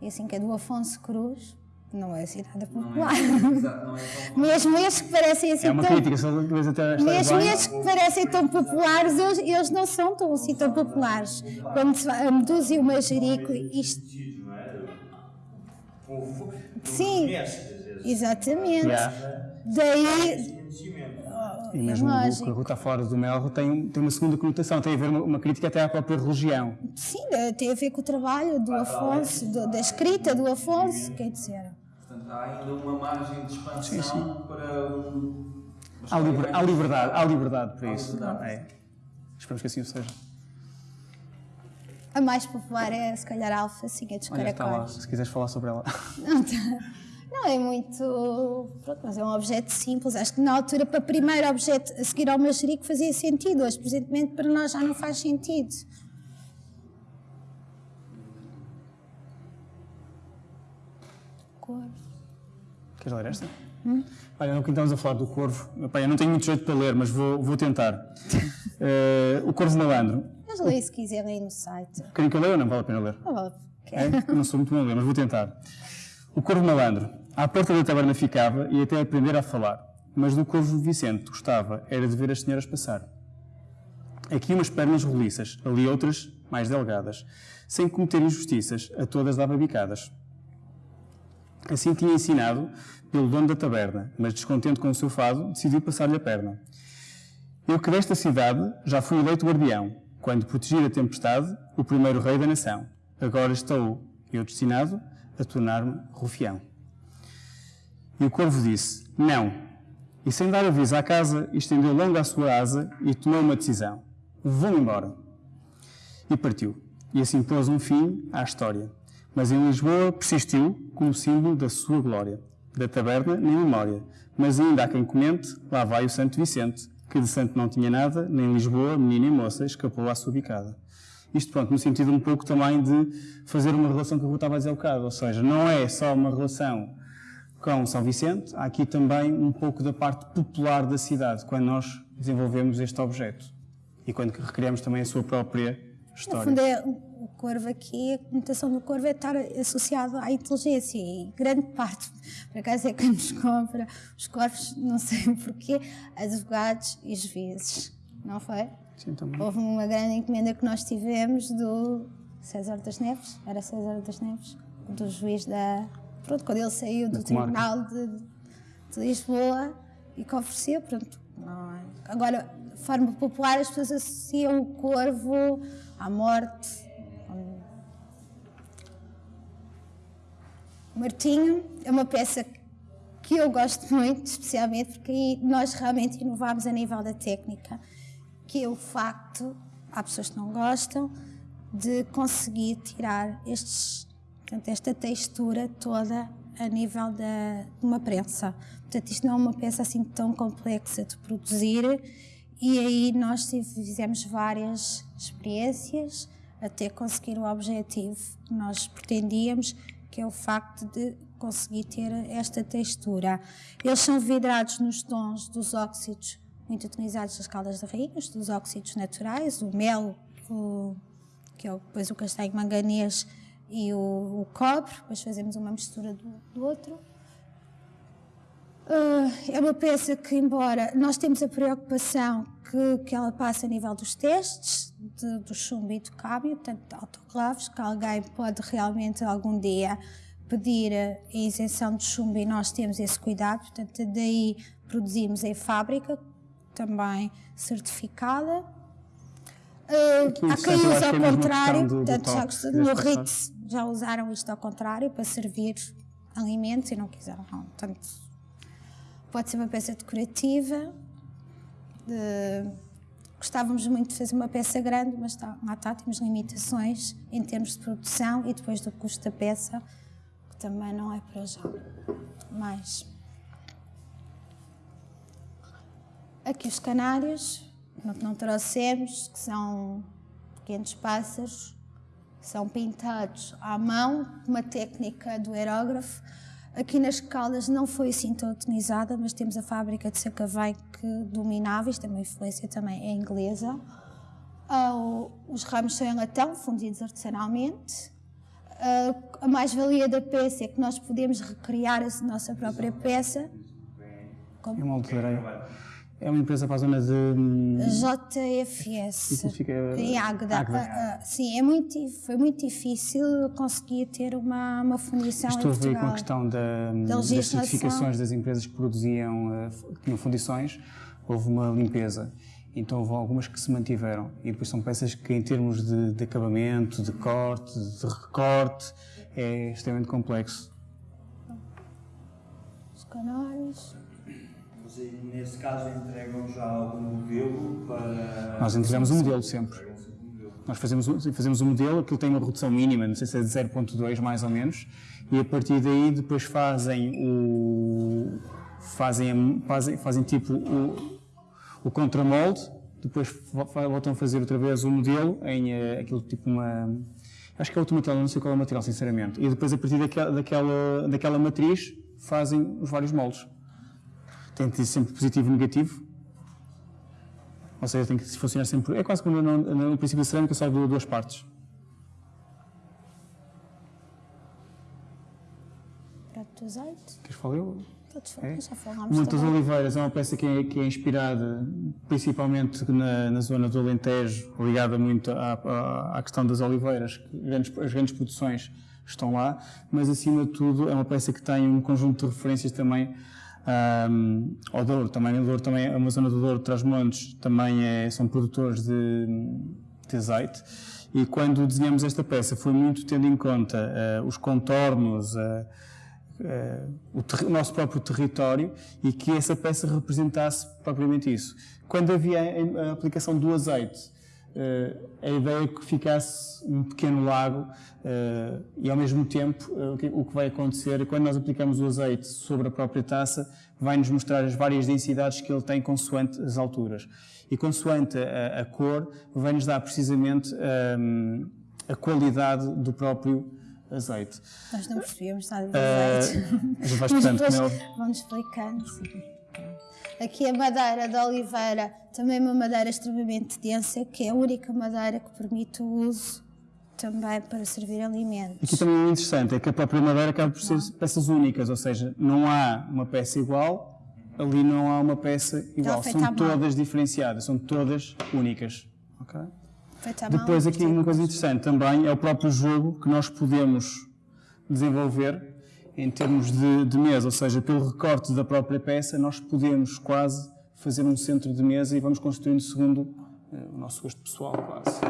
Speaker 2: e assim que é do Afonso Cruz, não é assim nada popular. Não é, exato, não é mesmo estes que parecem assim
Speaker 3: é uma
Speaker 2: tão...
Speaker 3: crítica, só até
Speaker 2: Mesmo estes que parecem tão populares, eles, eles não são tão assim tão populares. Como a Medusa e o Majerico, isto... Sim, exatamente. Daí
Speaker 3: e mesmo o que a Ruta Fora do Melro tem, tem uma segunda conotação, tem a ver uma, uma, crítica até à própria religião.
Speaker 2: Sim, tem a ver com o trabalho do Afonso, do, da escrita do Afonso, quer dizer.
Speaker 4: Portanto, há ainda uma margem de expansão sim, sim. para um.
Speaker 3: Há, liber, há, liberdade, há liberdade para há isso. Liberdade. É. Esperamos que assim o seja.
Speaker 2: A mais popular é, se calhar, a Alfa, sim, é dos Olha, caracóis.
Speaker 3: se quiseres falar sobre ela.
Speaker 2: Não é muito. Pronto, mas é um objeto simples. Acho que na altura, para o primeiro objeto a seguir ao Majerico, fazia sentido. Hoje, presentemente, para nós já não faz sentido.
Speaker 3: Corvo. Queres ler esta? Hum? Olha, não que estamos a falar do corvo. Pai, eu não tenho muito jeito para ler, mas vou, vou tentar. Uh, o corvo malandro.
Speaker 2: Mas leia se quiser aí no site.
Speaker 3: Querem que eu leia ou não vale a pena ler?
Speaker 2: Não vale.
Speaker 3: É? Eu não sou muito bom a ler, mas vou tentar. O corvo malandro. À porta da taberna ficava e até aprender a falar. Mas do corvo Vicente gostava era de ver as senhoras passar. Aqui umas pernas roliças, ali outras mais delgadas. Sem cometer injustiças, a todas dava bicadas. Assim tinha ensinado pelo dono da taberna, mas descontente com o seu fado, decidiu passar-lhe a perna. Eu que desta cidade já fui eleito guardião, quando protegi a tempestade, o primeiro rei da nação. Agora estou eu destinado a tornar-me rufião. E o corvo disse: Não. E sem dar aviso à casa, estendeu longa a sua asa e tomou uma decisão: Vou embora. E partiu. E assim pôs um fim à história. Mas em Lisboa persistiu como símbolo da sua glória. Da taberna, nem memória. Mas ainda há quem comente, lá vai o Santo Vicente, que de santo não tinha nada, nem Lisboa, menina e moça, escapou à sua bicada. Isto, pronto, no sentido um pouco também de fazer uma relação que eu estava a dizer há bocado, ou seja, não é só uma relação com São Vicente, há aqui também um pouco da parte popular da cidade, quando nós desenvolvemos este objeto e quando recriamos também a sua própria história.
Speaker 2: No fundo, é, o corvo aqui, a conotação do corvo é estar associado à inteligência e grande parte, por acaso é quem nos compra os corvos, não sei porquê, advogados e juízes, não foi?
Speaker 3: Sim, também.
Speaker 2: Houve uma grande encomenda que nós tivemos do César das Neves, era César das Neves, do juiz da. Pronto, quando ele saiu do Tribunal de, de, Lisboa e que ofereceu, pronto. Agora, de forma popular, as pessoas associam o corvo à morte. O Martinho é uma peça que eu gosto muito, especialmente porque aí nós realmente inovámos a nível da técnica que é o facto, há pessoas que não gostam, de conseguir tirar estes, portanto, esta textura toda a nível de uma prensa. Portanto, isto não é uma peça assim tão complexa de produzir e aí nós fizemos várias experiências até conseguir o objetivo que nós pretendíamos, que é o facto de conseguir ter esta textura. Eles são vidrados nos tons dos óxidos muito utilizados nas caldas de rainhas, dos óxidos naturais, o mel, o, que é depois o castanho manganês e o, o cobre, depois fazemos uma mistura do, do outro. Uh, é uma peça que, embora nós temos a preocupação que, que ela passa a nível dos testes, de, do chumbo e do cábio, portanto, autoclaves, que alguém pode realmente algum dia pedir a isenção de chumbo e nós temos esse cuidado, portanto, daí produzimos em fábrica, também certificada. Uh, há quem use ao é contrário, portanto, já, no RIT já usaram isto ao contrário para servir alimentos e não quiseram. Portanto, pode ser uma peça decorativa. De, gostávamos muito de fazer uma peça grande, mas está, lá está, temos limitações em termos de produção e depois do custo da peça, que também não é para já. Mais. Aqui os canários, que não trouxemos, que são pequenos pássaros, são pintados à mão, uma técnica do aerógrafo. Aqui nas Caldas não foi assim tão utilizada, mas temos a fábrica de Sacavém que dominava, isto é uma influência também é inglesa. Uh, os ramos são em latão, fundidos artesanalmente. Uh, a mais-valia da peça é que nós podemos recriar a nossa própria peça.
Speaker 3: Como? É uma altura é uma empresa para a zona de. Hum,
Speaker 2: JFS. Isso fica. Em Águeda. Águeda. Uh, uh, sim, é muito, foi muito difícil conseguir ter uma, uma fundição
Speaker 3: Estou a ver com a questão da, da das certificações das empresas que produziam, uh, que tinham fundições, houve uma limpeza. Então houve algumas que se mantiveram. E depois são peças que, em termos de, de acabamento, de corte, de recorte, é extremamente complexo.
Speaker 2: Os canários
Speaker 1: nesse caso entregam já algum modelo para.
Speaker 3: Nós entregamos um modelo sempre. Nós fazemos, fazemos um modelo, aquilo tem uma redução mínima, não sei se é de 0.2 mais ou menos, e a partir daí depois fazem o. fazem, fazem, fazem tipo o, o contramolde, depois voltam a fazer outra vez o modelo em uh, aquilo tipo uma. Acho que é outro material, não sei qual é o material, sinceramente. E depois, a partir daquela, daquela, daquela matriz, fazem os vários moldes tem que ter sempre positivo e negativo. Ou seja, tem que funcionar sempre. É quase como no, no, no princípio da cerâmica, só de duas partes.
Speaker 2: Prato de azeite.
Speaker 3: Queres falar eu?
Speaker 2: é? já falámos.
Speaker 3: Oliveiras é uma peça que é, que é inspirada principalmente na, na, zona do Alentejo, ligada muito à, à, à questão das oliveiras, grandes, as grandes produções estão lá, mas acima de tudo é uma peça que tem um conjunto de referências também um, ao Douro, também, o Douro também, uma zona do Douro, Trás-Montes, também é, são produtores de, de azeite. E quando desenhamos esta peça foi muito tendo em conta uh, os contornos, uh, uh, o, o, nosso próprio território e que essa peça representasse propriamente isso. Quando havia a, a aplicação do azeite, a ideia é que ficasse um pequeno lago Uh, e ao mesmo tempo, uh, o, que, o, que, vai acontecer quando nós aplicamos o azeite sobre a própria taça, vai-nos mostrar as várias densidades que ele tem consoante as alturas. E consoante a, a cor, vai-nos dar precisamente um, eh, a qualidade do próprio azeite.
Speaker 2: Nós não percebemos nada de azeite. Uh, mas depois vamos explicando. Aqui a madeira da oliveira, também uma madeira extremamente densa, que é a única madeira que permite o uso também para servir alimentos.
Speaker 3: Aqui também é interessante, é que a própria madeira acaba por ser peças únicas, ou seja, não há uma peça igual, ali não há uma peça igual, são todas diferenciadas, são todas únicas. Okay? Depois aqui uma coisa interessante também é o próprio jogo que nós podemos desenvolver em termos de, de mesa, ou seja, pelo recorte da própria peça nós podemos quase fazer um centro de mesa e vamos construindo segundo uh, o nosso gosto pessoal quase.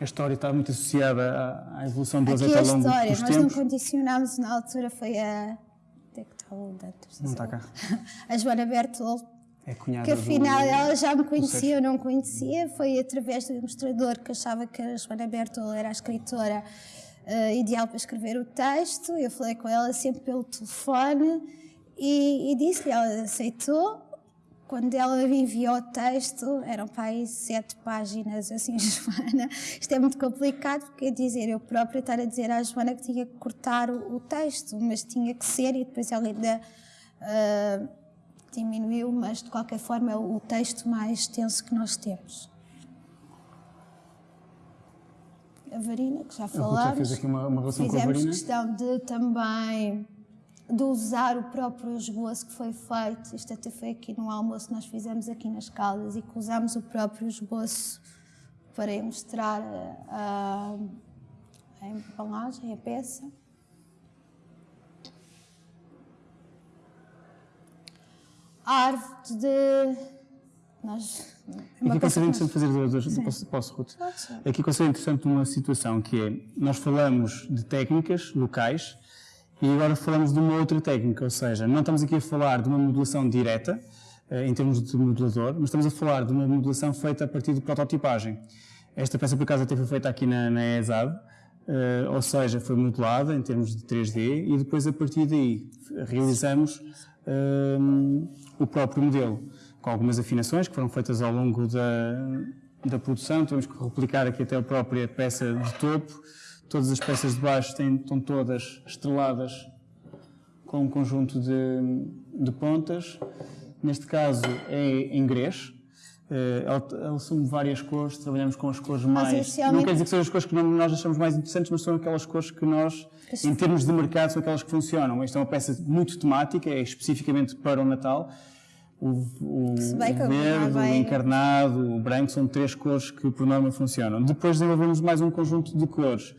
Speaker 3: a história está muito associada à, evolução do azeite ao longo história, dos
Speaker 2: nós tempos. não condicionámos, na altura foi a... É?
Speaker 3: Não está cá.
Speaker 2: A Joana Bertol.
Speaker 3: É cunhada
Speaker 2: Que afinal do, ela já me conhecia, eu não conhecia. Foi através do ilustrador que achava que a Joana Bertol era a escritora uh, ideal para escrever o texto. Eu falei com ela sempre pelo telefone e, e disse-lhe, ela aceitou quando ela me enviou o texto, eram para aí sete páginas, assim, Joana, isto é muito complicado, porque é dizer, eu própria estar a dizer à Joana que tinha que cortar o, o texto, mas tinha que ser, e depois ela ainda uh, diminuiu, mas de qualquer forma é o texto mais extenso que nós temos. A varina, que já falámos.
Speaker 3: fez aqui uma, uma relação Fizemos com a varina.
Speaker 2: questão de também de usar o próprio esboço que foi feito. Isto até foi aqui no almoço que nós fizemos aqui nas Caldas e que usámos o próprio esboço para mostrar a, a, a embalagem, a peça. A árvore de. Nós,
Speaker 3: Aqui considero interessante fazer duas. Posso, posso, Ruth? Aqui considero interessante uma situação que é: nós falamos de técnicas locais e agora falamos de uma outra técnica, ou seja, não estamos aqui a falar de uma modulação direta, eh, em termos de modulador, mas estamos a falar de uma modulação feita a partir de prototipagem. Esta peça, por acaso, até foi feita aqui na, na ESAD, uh, ou seja, foi modelada em termos de 3D e depois, a partir daí, realizamos uh, o próprio modelo, com algumas afinações que foram feitas ao longo da, da produção. Temos que replicar aqui até a própria peça de topo, Todas as peças de baixo têm, estão todas estreladas com um conjunto de, de pontas. Neste caso é em grés. Uh, assume várias cores, trabalhamos com as cores mais. Não quer dizer que sejam as cores que nós achamos mais interessantes, mas são aquelas cores que nós, em termos de mercado, são aquelas que funcionam. Esta é uma peça muito temática, é especificamente para o Natal. O, o, o verde, o encarnado, o branco são três cores que por norma funcionam. Depois desenvolvemos mais um conjunto de cores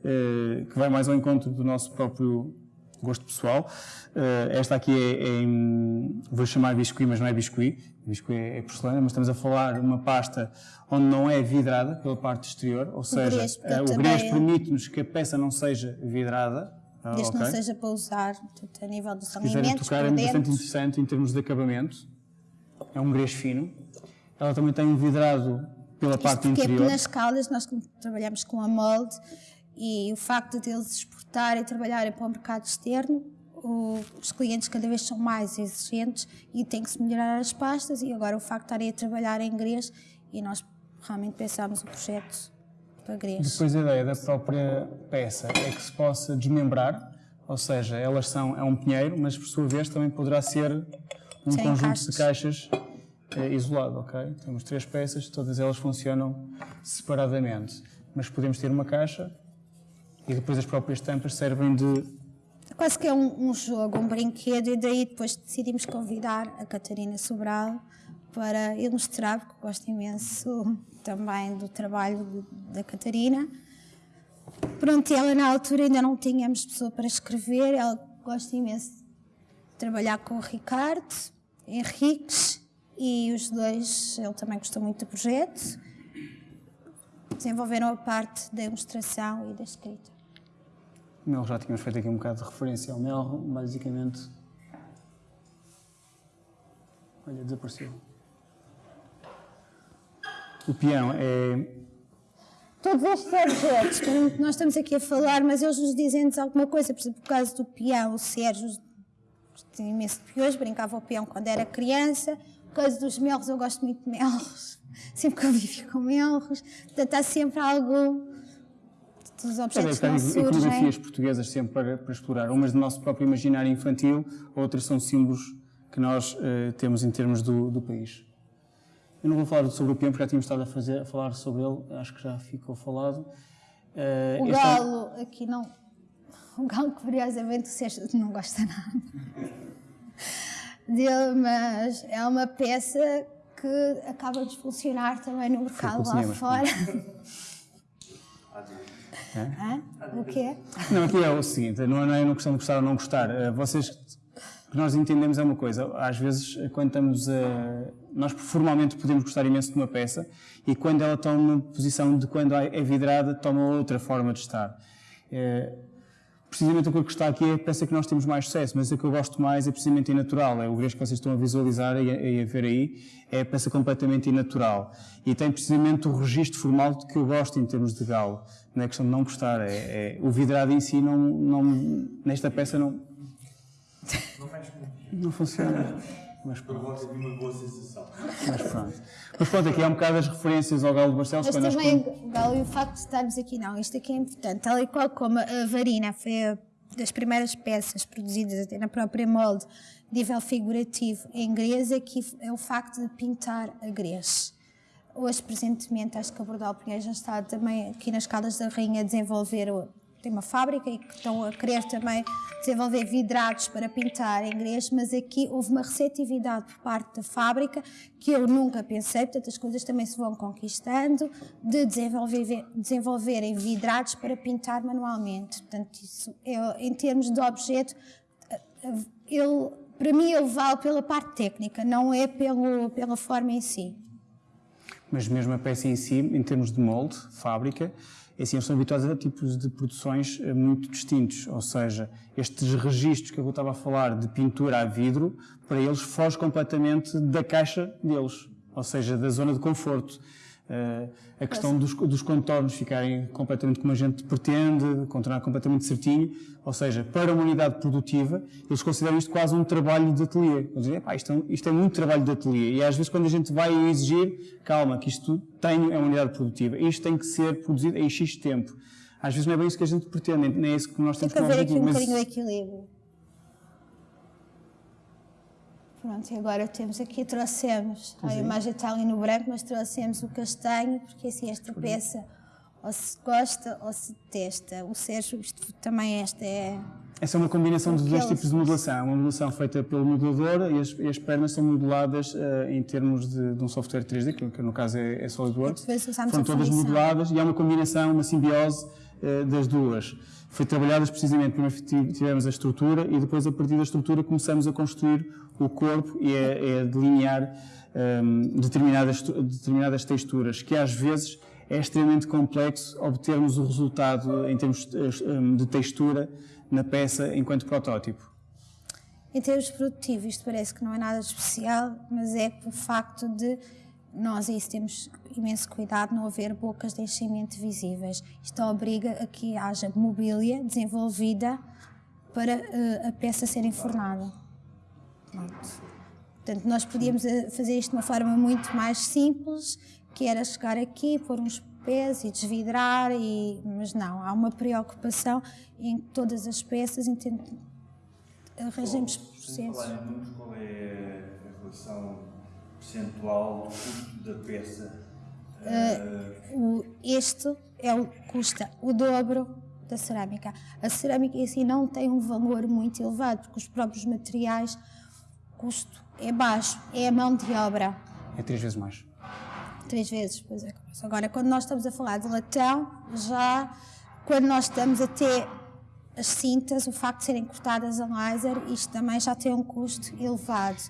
Speaker 3: uh, que vai mais ao encontro do nosso próprio gosto pessoal. Uh, esta aqui é, é em, vou chamar biscuit, mas não é biscuit. Biscuit é, é porcelana, mas estamos a falar de uma pasta onde não é vidrada pela parte exterior, ou seja, uh, o grés é. permite-nos que a peça não seja vidrada.
Speaker 2: Ah, Desde okay. não seja para usar a nível dos alimentos.
Speaker 3: tocar, é bastante interessante em termos de acabamento. É um grés fino. Ela também tem um vidrado pela Isto parte interior.
Speaker 2: Porque nas caldas nós trabalhamos com a molde e o facto de eles exportarem e trabalharem para o mercado externo, os clientes cada vez são mais exigentes e tem que se melhorar as pastas e agora o facto de estarem a trabalhar em grês e nós realmente pensámos o projeto para grês.
Speaker 3: Depois a ideia da própria peça é que se possa desmembrar, ou seja, elas são, é um pinheiro, mas por sua vez também poderá ser um Sem conjunto caixas. de caixas é, isolado, ok? Temos três peças, todas elas funcionam separadamente, mas podemos ter uma caixa e depois as próprias tampas servem de.
Speaker 2: Quase que é um, um jogo, um brinquedo, e daí depois decidimos convidar a Catarina Sobral para ilustrar, porque gosto imenso também do trabalho de, da Catarina. Pronto, ela na altura ainda não tínhamos pessoa para escrever, ela gosta imenso de trabalhar com o Ricardo Henriques e os dois, ele também gostou muito do projeto, desenvolveram a parte da ilustração e da escrita.
Speaker 3: Melro já tínhamos feito aqui um bocado de referência ao Melro, basicamente. Olha, desapareceu. O peão é.
Speaker 2: Todos estes objetos que nós estamos aqui a falar, mas eles nos dizem-nos alguma coisa. Por exemplo, o caso do peão, o Sérgio tinha imenso de piões, brincava ao peão quando era criança. O caso dos melros, eu gosto muito de melros, sempre convivi com melros. Portanto, há sempre algo dos objetos é, que
Speaker 3: iconografias portuguesas sempre para, para, explorar. Umas do nosso próprio imaginário infantil, outras são símbolos que nós uh, temos em termos do, do, país. Eu não vou falar sobre o peão, porque já tínhamos estado a, fazer, a falar sobre ele, acho que já ficou falado.
Speaker 2: Uh, o galo, aqui não. O galo, curiosamente, o Sérgio não gosta nada dele, mas é uma peça que acaba de funcionar também no mercado lá fora. É? O quê?
Speaker 3: Não, aqui é o seguinte, não é uma questão de gostar ou não gostar. Eh, vocês, o que nós entendemos é uma coisa, às vezes quando estamos a... Nós formalmente podemos gostar imenso de uma peça e quando ela toma uma posição de quando é vidrada, toma outra forma de estar. Precisamente o que eu está aqui é a peça que nós temos mais sucesso, mas a que eu gosto mais é precisamente inatural. É o grego que vocês estão a visualizar e a, ver aí, é a peça completamente inatural. E tem precisamente o registro formal que eu gosto em termos de galo. Não é questão de não gostar, é, é o vidrado em si não, não, nesta peça não... Não funciona.
Speaker 1: Mas pronto. Eu uma boa sensação.
Speaker 3: Mas pronto. Mas pronto, aqui há um bocado as referências ao Galo de Barcelos.
Speaker 2: Mas também o Galo e o facto de estarmos aqui, não, isto aqui é importante. Tal e qual como a varina foi a das primeiras peças produzidas até na própria molde, nível figurativo em grés, é, que é o facto de pintar a grés. Hoje, presentemente, acho que a Bordal Pinheiro já está também aqui nas Caldas da Rainha a desenvolver tem uma fábrica e que estão a querer também desenvolver vidrados para pintar em inglês, mas aqui houve uma receptividade por parte da fábrica que eu nunca pensei, portanto as coisas também se vão conquistando, de desenvolver, desenvolverem vidrados para pintar manualmente. Portanto, isso é, em termos de objeto, ele, para mim ele vale pela parte técnica, não é pelo, pela forma em si.
Speaker 3: Mas mesmo a peça em si, em termos de molde, fábrica, é assim, eles são habituados a tipos de produções eh, muito distintos, ou seja, estes registros que eu estava a falar de pintura a vidro, para eles foge completamente da caixa deles, ou seja, da zona de conforto. Uh, a questão dos, dos, contornos ficarem completamente como a gente pretende, contornar completamente certinho, ou seja, para uma unidade produtiva, eles consideram isto quase um trabalho de ateliê. Eles dizem, isto, é, isto é muito trabalho de ateliê. E às vezes quando a gente vai exigir, calma, que isto tem, é uma unidade produtiva, isto tem que ser produzido em X tempo. às vezes não é bem isso que a gente pretende, nem é isso que nós temos
Speaker 2: que haver aqui um mas... bocadinho de equilíbrio. Pronto, e agora temos aqui, trouxemos, a imagem está ali no branco, mas trouxemos o castanho, porque assim esta peça ou se gosta ou se detesta. O Sérgio, isto também esta é...
Speaker 3: Essa é uma combinação de dois tipos de modulação. Uma modulação feita pelo modulador e as, e as pernas são moduladas uh, em termos de, de, um software 3D, que, que no caso é, é SolidWorks. Foram todas moduladas e há uma combinação, uma simbiose uh, das duas. Foi trabalhadas precisamente, primeiro tivemos a estrutura e depois a partir da estrutura começamos a construir o corpo e a, a delinear um, determinadas, determinadas texturas, que às vezes é extremamente complexo obtermos o resultado em termos hum, de textura na peça enquanto protótipo.
Speaker 2: Em termos produtivos, isto parece que não é nada especial, mas é o facto de nós isso temos imenso cuidado não haver bocas de enchimento visíveis. Isto obriga a que haja mobília desenvolvida para uh, a peça ser enfornada. Pronto. Portanto, nós podíamos eh, fazer isto de uma forma muito mais simples, que era chegar aqui, pôr uns pés e desvidrar, e, mas não, há uma preocupação em todas as peças, arranjamos processos.
Speaker 1: Falar em números, qual é a relação percentual do custo da peça?
Speaker 2: Uh, este é o, custa o dobro da cerâmica. A cerâmica em si não tem um valor muito elevado, porque os próprios materiais custo é baixo, é a mão de obra.
Speaker 3: É três vezes mais.
Speaker 2: Três vezes, pois é. Agora, quando nós estamos a falar de latão, já quando nós estamos a ter as cintas, o facto de serem cortadas a laser, isto também já tem um custo elevado.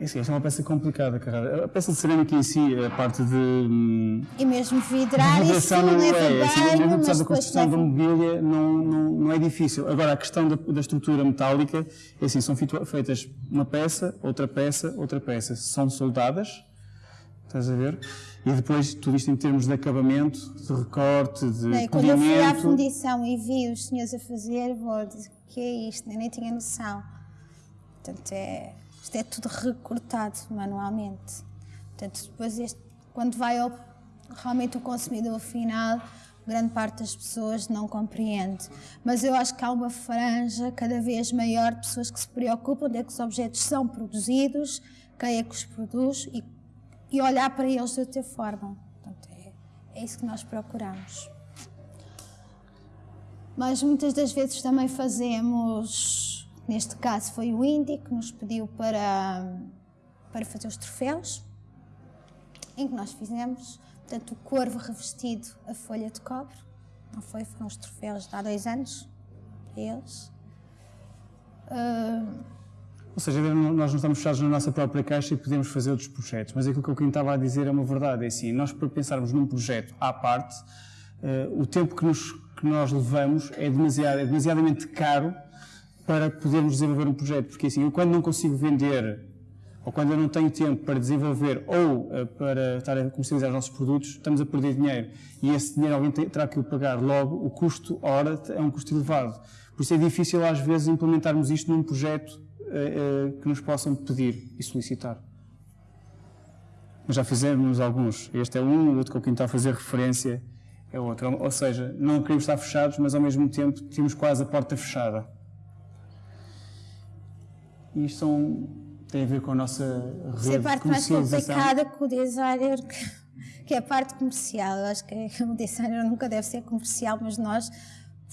Speaker 3: É sim, esta é uma peça complicada, Carrara. A peça de cerâmica em si, a parte de. Hum,
Speaker 2: e mesmo vidrar, isso não leva é, bem, assim,
Speaker 3: mesmo apesar da construção da mobília, não, não, não é difícil. Agora, a questão da, da estrutura metálica, é assim, são feitas uma peça, outra peça, outra peça. São soldadas, estás a ver? E depois, tudo isto em termos de acabamento, de recorte, de Bem,
Speaker 2: Quando eu fui à fundição e vi os senhores a fazer, vou dizer, que é isto? Eu nem tinha noção. Portanto, é isto é tudo recortado manualmente. Portanto, depois este, quando vai ao, realmente o consumidor final, grande parte das pessoas não compreende. Mas eu acho que há uma franja cada vez maior de pessoas que se preocupam de que os objetos são produzidos, quem é que os produz e, e olhar para eles de outra forma. Portanto, é, é isso que nós procuramos. Mas muitas das vezes também fazemos Neste caso foi o Indy que nos pediu para, para fazer os troféus, em que nós fizemos, portanto, o corvo revestido a folha de cobre, não foi? Foram os troféus de há dois anos, eles.
Speaker 3: Uh... Ou seja, nós não estamos fechados na nossa própria caixa e podemos fazer outros projetos, mas aquilo que eu estava a dizer é uma verdade, é assim, nós para pensarmos num projeto à parte, uh, o tempo que, nos, que nós levamos é, demasiado, é demasiadamente caro para podermos desenvolver um projeto. Porque assim, eu quando não consigo vender, ou quando eu não tenho tempo para desenvolver ou uh, para estar a comercializar os nossos produtos, estamos a perder dinheiro. E esse dinheiro alguém terá que o pagar logo. O custo hora é um custo elevado. Por isso é difícil às vezes implementarmos isto num projeto uh, uh, que nos possam pedir e solicitar. Mas já fizemos alguns. Este é um, o outro com quem está a fazer referência é outro. Ou seja, não queremos estar fechados, mas ao mesmo tempo temos quase a porta fechada. E isto são, tem a ver com a nossa rede Isso é
Speaker 2: a parte mais complicada com o designer, que, que, é a parte comercial. Eu acho que o designer nunca deve ser comercial, mas nós,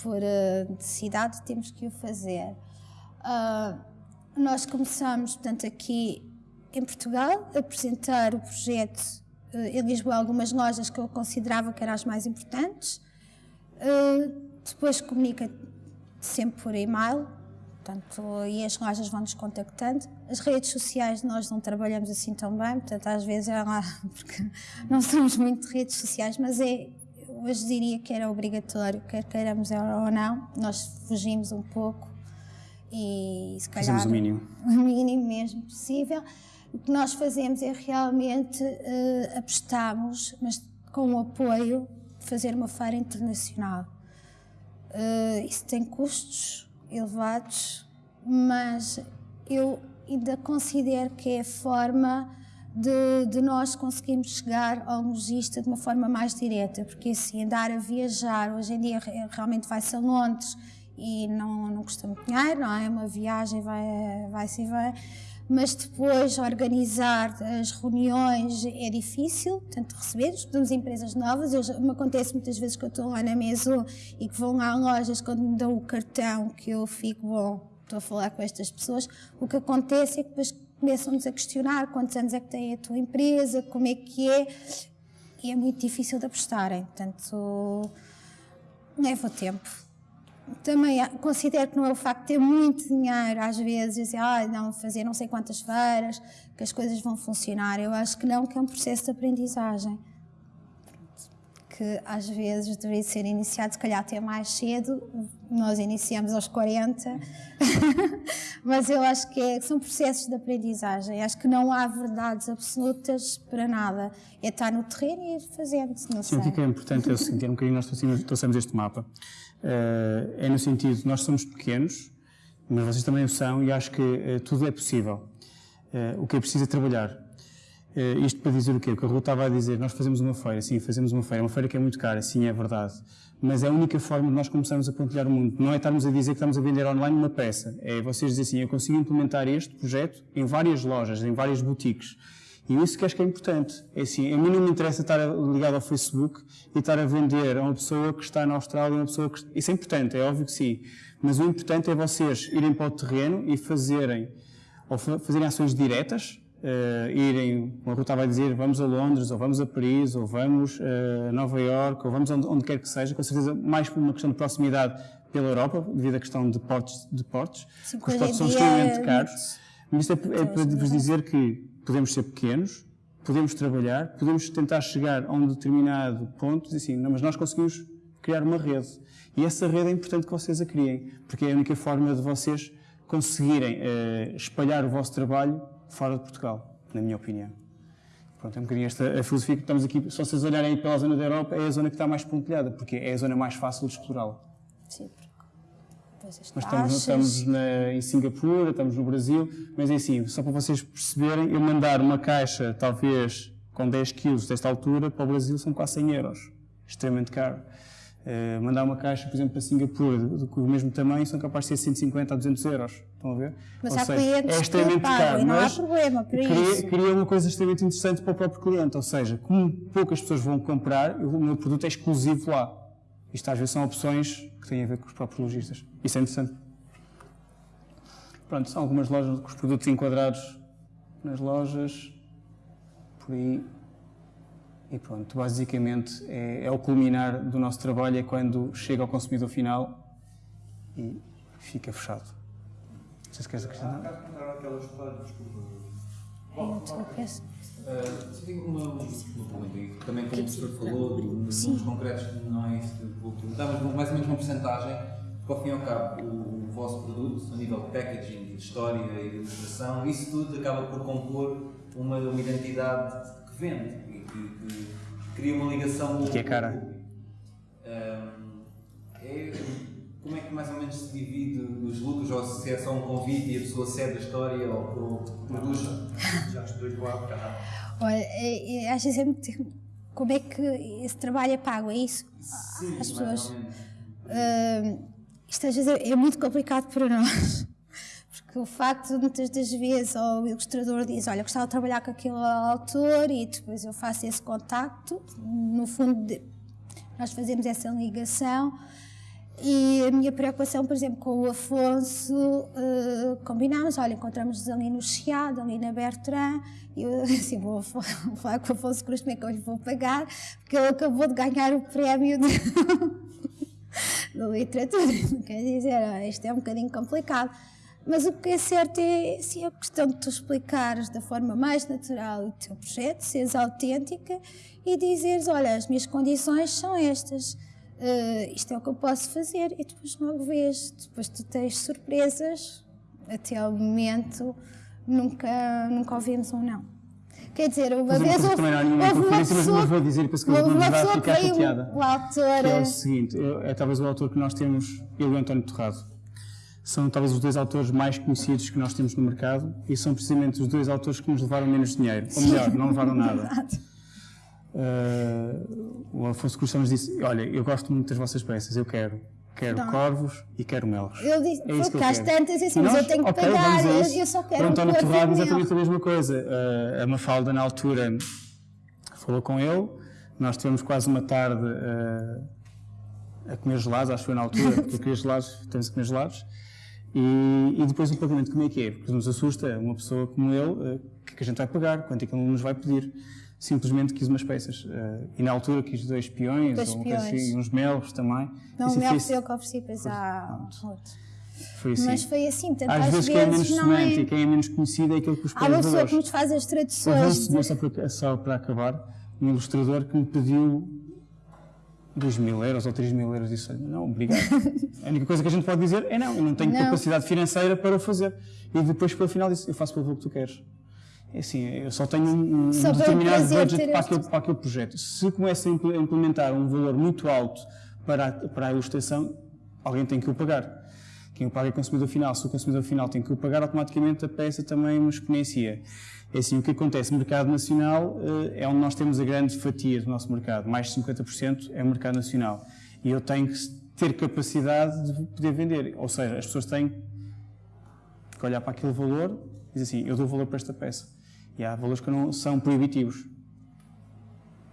Speaker 2: por uh, necessidade, temos que o fazer. Uh, nós começamos, portanto, aqui em Portugal, a apresentar o projeto uh, em Lisboa, algumas lojas que eu considerava que eram as mais importantes. Uh, depois comunica sempre por e-mail, Portanto, e as lojas vão nos contactando. As redes sociais nós não trabalhamos assim tão bem, portanto, às vezes é lá, porque não somos muito de redes sociais, mas é, hoje diria que era obrigatório, quer queiramos ou não, nós fugimos um pouco e se calhar.
Speaker 3: Fazemos o mínimo.
Speaker 2: O mínimo mesmo possível. O que nós fazemos é realmente uh, apostamos, mas com o apoio, de fazer uma feira internacional. Uh, isso tem custos elevados, mas eu ainda considero que é a forma de, de, nós conseguirmos chegar ao lojista de uma forma mais direta, porque assim, andar a viajar, hoje em dia realmente vai-se a Londres e não, não custa muito dinheiro, não é? Uma viagem vai-se vai e vai, mas depois organizar as reuniões é difícil, tanto receber, estudamos empresas novas, eu, me acontece muitas vezes que eu estou lá na mesa e que vão lá lojas quando me dão o cartão que eu fico, bom, estou a falar com estas pessoas, o que acontece é que depois começam-nos a questionar quantos anos é que tem a tua empresa, como é que é, e é muito difícil de apostarem, portanto, leva tempo. Também considero que não é o facto de ter muito dinheiro, às vezes, dizer, ah, não, fazer não sei quantas feiras, que as coisas vão funcionar. Eu acho que não, que é um processo de aprendizagem que às vezes deveria ser iniciado, se calhar até mais cedo. Nós iniciamos aos 40, mas eu acho que é, são processos de aprendizagem. Acho que não há verdades absolutas para nada. É estar no terreno e ir fazendo. Não
Speaker 3: Sim, o que é, é importante é o seguinte: é um bocadinho nós trouxemos este mapa. Uh, é no sentido, nós somos pequenos, mas vocês também o são, e acho que uh, tudo é possível. Uh, o que é preciso é trabalhar isto para dizer o quê? O que a Ruth estava a dizer, nós fazemos uma feira, sim, fazemos uma feira, uma feira que é muito cara, sim, é verdade, mas é a única forma de nós começarmos a pontilhar o mundo. Não é estarmos a dizer que estamos a vender online uma peça, é vocês dizer assim, eu consigo implementar este projeto em várias lojas, em várias boutiques. E isso que acho que é importante. É assim, a mim não me interessa estar ligado ao Facebook e estar a vender a uma pessoa que está na Austrália, uma pessoa que... Isso é importante, é óbvio que sim. Mas o importante é vocês irem para o terreno e fazerem, ou fazerem ações diretas, uh, irem, como a Ruth estava a dizer, vamos a Londres, ou vamos a Paris, ou vamos a Nova York, ou vamos onde, onde quer que seja, com certeza mais por uma questão de proximidade pela Europa, devido à questão de portos, de portos Sim, os portos são extremamente caros. Mas isto é, é para vos dizer que podemos ser pequenos, podemos trabalhar, podemos tentar chegar a um determinado ponto e assim, mas nós conseguimos criar uma rede. E essa rede é importante que vocês a criem, porque é a única forma de vocês conseguirem uh, espalhar o vosso trabalho fora de Portugal, na minha opinião. Pronto, é um bocadinho esta a filosofia que estamos aqui. Se vocês olharem pela zona da Europa, é a zona que está mais pontilhada, porque é a zona mais fácil de explorá-la.
Speaker 2: Sim, porque
Speaker 3: Nós estamos, estamos na, em Singapura, estamos no Brasil, mas é assim, só para vocês perceberem, eu mandar uma caixa, talvez com 10 quilos desta altura, para o Brasil são quase 100 euros. Extremamente caro. Uh, mandar uma caixa, por exemplo, para Singapura, com o mesmo tamanho, são capazes de ser 150 a 200 euros. Estão a ver?
Speaker 2: Mas ou há seja, clientes é extremamente caro, não há problema para
Speaker 3: cria,
Speaker 2: isso.
Speaker 3: Cria uma coisa extremamente interessante para o próprio cliente, ou seja, como poucas pessoas vão comprar, o meu produto é exclusivo lá. Isto às vezes são opções que têm a ver com os próprios lojistas. Isso é interessante. Pronto, são algumas lojas com os produtos enquadrados nas lojas, por aí. E pronto, basicamente é, é, o culminar do nosso trabalho, é quando chega ao consumidor final e fica fechado. Não sei se queres acrescentar. Há aquela história, desculpa.
Speaker 4: Bom, uh, tenho uma, uma pergunta, também como o professor falou, nos números concretos não é isso que vou perguntar, mas mais ou menos uma porcentagem, porque ao fim e ao cabo o, o vosso produto, a nível de packaging, de história e de ilustração, isso tudo acaba por compor uma, uma identidade que vende que, que cria uma ligação
Speaker 3: com que é cara.
Speaker 4: Um, é, como é que mais ou menos se divide os lucros, ou se é só um convite e a pessoa cede a história ou produz?
Speaker 1: Já estou igual,
Speaker 2: Olha, é, é, acho sempre como é que esse trabalho é pago, é isso?
Speaker 4: Sim,
Speaker 2: As pessoas. Uh, isto às vezes é, é muito complicado para nós. Porque o facto de muitas das vezes o ilustrador diz, olha, gostava de trabalhar com aquele autor e depois eu faço esse contacto, no fundo nós fazemos essa ligação e a minha preocupação, por exemplo, com o Afonso, uh, combinámos, olha, encontramos-nos ali no Chiado, ali na Bertrand, e eu assim, vou, falar com o Afonso Cruz como é que eu lhe vou pagar, porque ele acabou de ganhar o prémio de, de literatura, quer dizer, isto é um bocadinho complicado. Mas o que é certo é sim, a questão de tu explicares da forma mais natural o teu projeto, seres autêntica e dizeres: Olha, as minhas condições são estas, uh, isto é o que eu posso fazer, e depois logo vês. Depois tu tens surpresas, até ao momento nunca, nunca ouvimos um não. Quer dizer, uma vez houve, houve uma pessoa,
Speaker 3: mas vou dizer, penso que houve uma pessoa
Speaker 2: ficar chateada. O autor,
Speaker 3: que é o seguinte, é, é talvez o autor que nós temos, ele e o António Torrado são talvez os dois autores mais conhecidos que nós temos no mercado e são precisamente os dois autores que nos levaram menos dinheiro. Ou melhor, não levaram nada. Uh, o Afonso Cruz nos disse: Olha, eu gosto muito das vossas peças, eu quero. Quero não. corvos e quero melros.
Speaker 2: Eu disse, é porque às tantas, assim, mas eu tenho que okay, pagar, eu, eu, só quero
Speaker 3: Para António Torrado, exatamente a mesma coisa. Uh, a Mafalda, na altura, falou com ele, nós tivemos quase uma tarde uh, a comer gelados, acho que foi na altura, porque eu queria gelados, temos a comer gelados. E, e, depois o pagamento, como é que é? Porque nos assusta uma pessoa como ele, o uh, que, é que a gente vai pagar, quanto é que ele nos vai pedir simplesmente quis umas peças. Uh, e na altura quis dois peões, dois ou peões. Assim, uns melros também.
Speaker 2: Não, o mel foi eu que ofereci, pois há
Speaker 3: Foi assim.
Speaker 2: Mas foi assim,
Speaker 3: portanto, às, às vezes, quem é menos sonante é... e quem é menos conhecido é aquele que os
Speaker 2: Há uma pessoa que nos faz as traduções.
Speaker 3: Houve só, para, só para acabar, um ilustrador que me pediu 2 mil euros ou 3 mil euros. Disse, não, obrigado. a única coisa que a gente pode dizer é não, eu não tenho não. capacidade financeira para fazer. E depois, pelo final, disse, eu faço pelo que tu queres. É assim, eu só tenho um, um só determinado budget para aquele, para aquele projeto. Se começa a implementar um valor muito alto para a, para a ilustração, alguém tem que o pagar. Quem o paga é o consumidor final. Se o consumidor final tem que o pagar, automaticamente a peça também nos exponencia. É assim, o que acontece no mercado nacional eh, é onde nós temos a grande fatia do nosso mercado. Mais de 50% é o mercado nacional. E eu tenho que ter capacidade de poder vender. Ou seja, as pessoas têm que olhar para aquele valor e dizer assim, eu dou valor para esta peça. E há valores que não são proibitivos.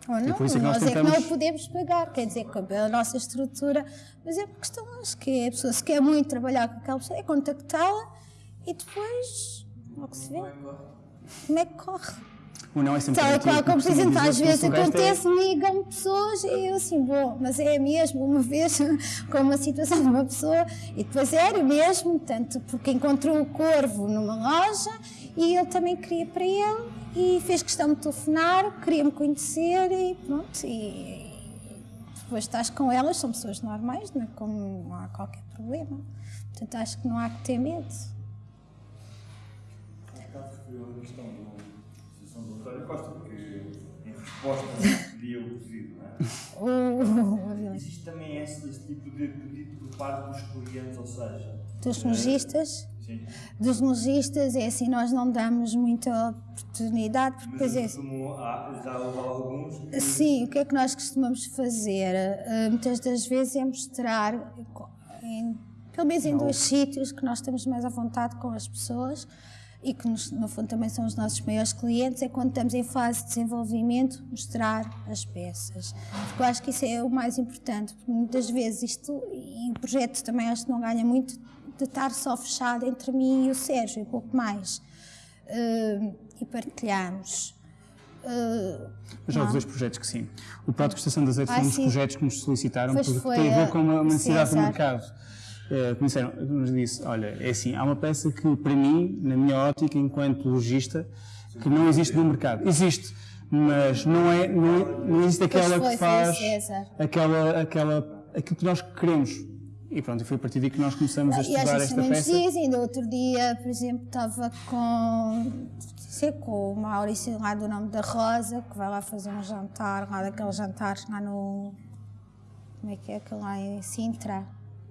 Speaker 2: Ou não, por isso é que nós, nós tentamos... é que não podemos pagar, quer dizer, com a nossa estrutura, mas é por questões que a pessoa se quer muito trabalhar com aquela pessoa, é contactá-la e depois, logo se vê, como é que corre.
Speaker 3: O não é sempre Tal
Speaker 2: qual, como exemplo, às vezes acontece, ligam pessoas e eu assim, bom, mas é mesmo, uma vez com uma situação de uma pessoa, e depois era mesmo, tanto porque encontrou o corvo numa loja e ele também queria para ele e fez questão de telefonar, queria-me conhecer e pronto. E depois estás com elas, são pessoas normais, não, é? Como não há qualquer problema. Portanto, acho que não há que ter medo.
Speaker 1: referiu a questão da do António Costa, porque em resposta pedia o pedido, não é? Existe também esse, esse tipo de pedido por parte dos clientes, ou seja,
Speaker 2: dos lojistas? Sim. Dos lojistas, é assim, nós não damos muita oportunidade, porque depois é.
Speaker 1: Já houve alguns? Que...
Speaker 2: Sim, o que é que nós costumamos fazer? Uh, muitas das vezes é mostrar, em, pelo menos em dois sítios, que nós estamos mais à vontade com as pessoas e que nos, no fundo também são os nossos maiores clientes, é quando estamos em fase de desenvolvimento, mostrar as peças. Porque eu acho que isso é o mais importante, porque muitas vezes isto, e o projeto também acho que não ganha muito de estar só fechado entre mim e o Sérgio, e pouco mais. Uh, e partilhamos.
Speaker 3: Uh, já houve dois projetos que sim. O Prato de Estação de Azeite ah, foi um dos projetos que nos solicitaram, pois porque tem a ver com uma, uma necessidade do mercado. Uh, disseram, nos disse, olha, é assim, há uma peça que para mim, na minha ótica, enquanto logista, que não existe no mercado. Existe, mas não é, não, é, não existe aquela foi, que faz aquela, aquela, aquilo que nós queremos. E pronto, foi a partir daí que nós começamos a estudar esta peça.
Speaker 2: Dias, ainda outro dia, por exemplo, estava com, sei, com o Maurício lá do nome da Rosa, que vai lá fazer um jantar, lá daqueles jantares lá no. Como é que é aquele lá em Sintra?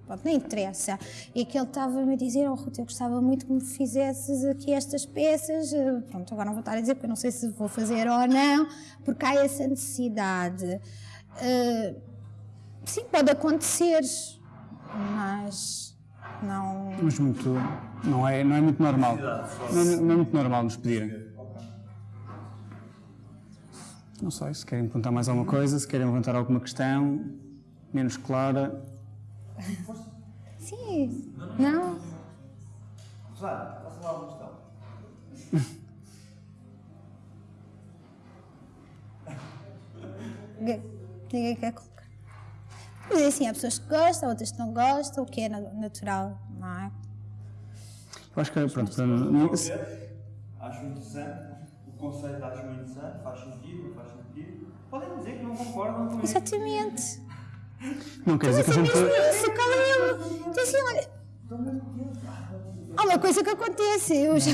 Speaker 2: Pronto, não interessa. E que ele estava-me a dizer, oh Ruth, eu gostava muito que me fizesses aqui estas peças. Pronto, agora não vou estar a dizer, porque eu não sei se vou fazer ou não, porque há essa necessidade. Uh, sim, pode acontecer mas não.
Speaker 3: Mas muito. Não é, não é muito normal. Não é, não é muito normal nos pedirem. Não sei, se querem perguntar mais alguma coisa, se querem levantar alguma questão menos clara.
Speaker 2: Sim, não.
Speaker 1: Claro, faça lá uma questão.
Speaker 2: Ninguém quer colocar. Mas assim, há pessoas que gostam, outras que não gostam, o que é natural, não é?
Speaker 3: Eu acho que, pronto, para
Speaker 1: Acho interessante, o conceito acho interessante, faz sentido, não faz sentido. Podem dizer que não concordam com
Speaker 2: isso. Exatamente.
Speaker 3: Não quer dizer que a gente.
Speaker 2: Isso, qual é o. Diz assim, olha. Há uma coisa que acontece, eu já.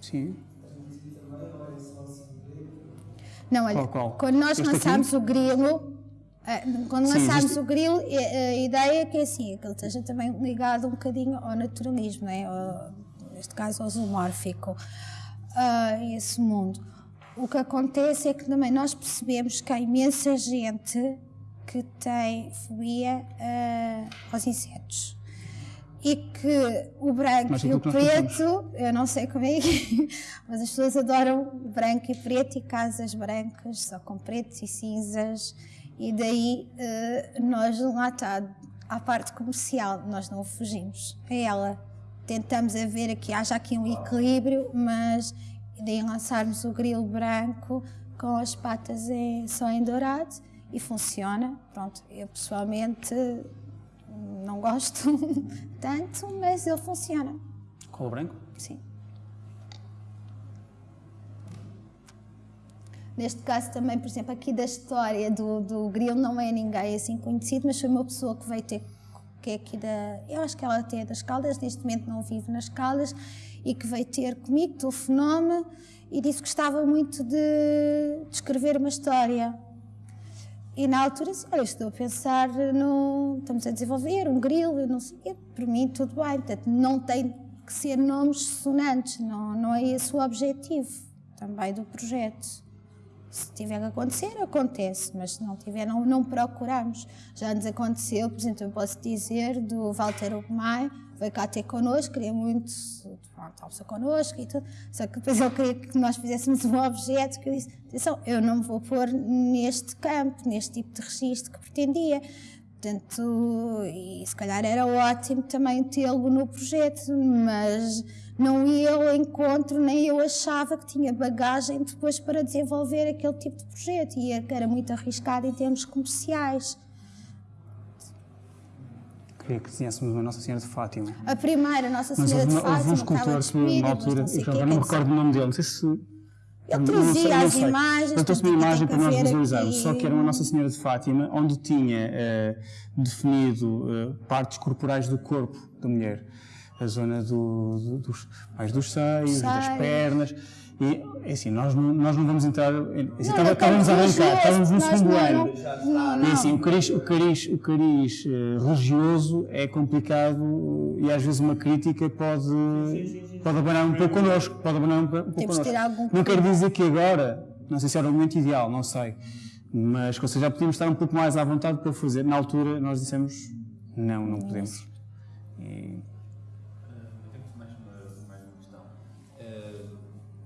Speaker 3: Sim.
Speaker 2: Não, olha,
Speaker 3: Qual, qual?
Speaker 2: quando nós lançámos
Speaker 3: aqui?
Speaker 2: o grilo, eh, quando
Speaker 3: Sim,
Speaker 2: lançámos
Speaker 3: existe-
Speaker 2: o grilo, eh, a ideia é que é assim, que ele esteja também ligado um bocadinho ao naturalismo, não é? Ao- neste caso ao zoomórfico, a esse mundo. O que acontece é que também nós percebemos que há imensa gente que tem fobia eh, aos insetos. E que o branco
Speaker 3: Mas
Speaker 2: e o preto, eu não sei como é é, mas as pessoas adoram branco e preto e casas brancas, só com pretos e cinzas, e daí eh, nós lá está, à parte comercial, nós não fugimos a ela. Tentamos a ver aqui, haja aqui um equilíbrio, mas daí lançarmos o grilo branco com as patas em, só em dourado e funciona. Pronto, eu pessoalmente não gosto tanto, mas ele funciona.
Speaker 3: Colo branco?
Speaker 2: Sim. Neste caso também, por exemplo, aqui da história do, do Grilo não é ninguém assim conhecido, mas foi uma pessoa que veio ter, que é aqui da, eu acho que ela até é das Caldas, neste momento não vive nas Caldas, e que veio ter comigo, telefonou-me e disse que gostava muito de, de escrever uma história. E na altura disse, olha, estou a pensar no, estamos a desenvolver um grilo, não sei o quê, por mim tudo bem, portanto não tem que ser nomes sonantes, não, não é esse o objetivo também do projeto. Se tiver que acontecer, acontece, mas se não tiver, não, não procuramos. Já nos aconteceu, por exemplo, eu posso dizer do Walter Ugmai, veio cá ter connosco, queria muito pronto, almoçar connosco e tudo, só que depois ele queria que nós fizéssemos um objeto que eu disse, atenção, eu não me vou pôr neste campo, neste tipo de registro que pretendia. Portanto, e se calhar era ótimo também tê-lo no projeto, mas não ia ao encontro, nem eu achava que tinha bagagem depois para desenvolver aquele tipo de projeto e era muito arriscado em termos comerciais.
Speaker 3: Queria que desenhássemos uma Nossa Senhora de Fátima.
Speaker 2: A primeira, Nossa
Speaker 3: Mas
Speaker 2: Senhora
Speaker 3: houve,
Speaker 2: de
Speaker 3: uma- houve
Speaker 2: Fátima,
Speaker 3: um escultor na
Speaker 2: mas
Speaker 3: altura, eu não me recordo o nome dele, não sei se.
Speaker 2: Ele trazia as imagens,
Speaker 3: Ele trouxe uma imagem para nós visualizarmos, só que era uma Nossa Senhora de Fátima, onde tinha eh, definido eh, partes corporais do corpo da mulher. A zona do- do- dos, mais dos seios, das pernas. E, é assim, nós não, nós não vamos entrar. Assim,
Speaker 2: Não,
Speaker 3: estávamos a arrancar, estávamos no segundo ano.
Speaker 2: Não, não.
Speaker 3: E assim, o cariz, o cariz, o cariz eh, religioso é complicado e às vezes uma crítica pode, pode abanar um pouco connosco. Pode abanar um, pouco
Speaker 2: Temos
Speaker 3: connosco.
Speaker 2: algum
Speaker 3: Não quero dizer que agora, não sei se era o momento ideal, não sei, mas ou seja, já podíamos estar um pouco mais à vontade para fazer. Na altura nós dissemos não, não podemos. E,
Speaker 4: Eu tenho mais uma, mais uma questão. Eh,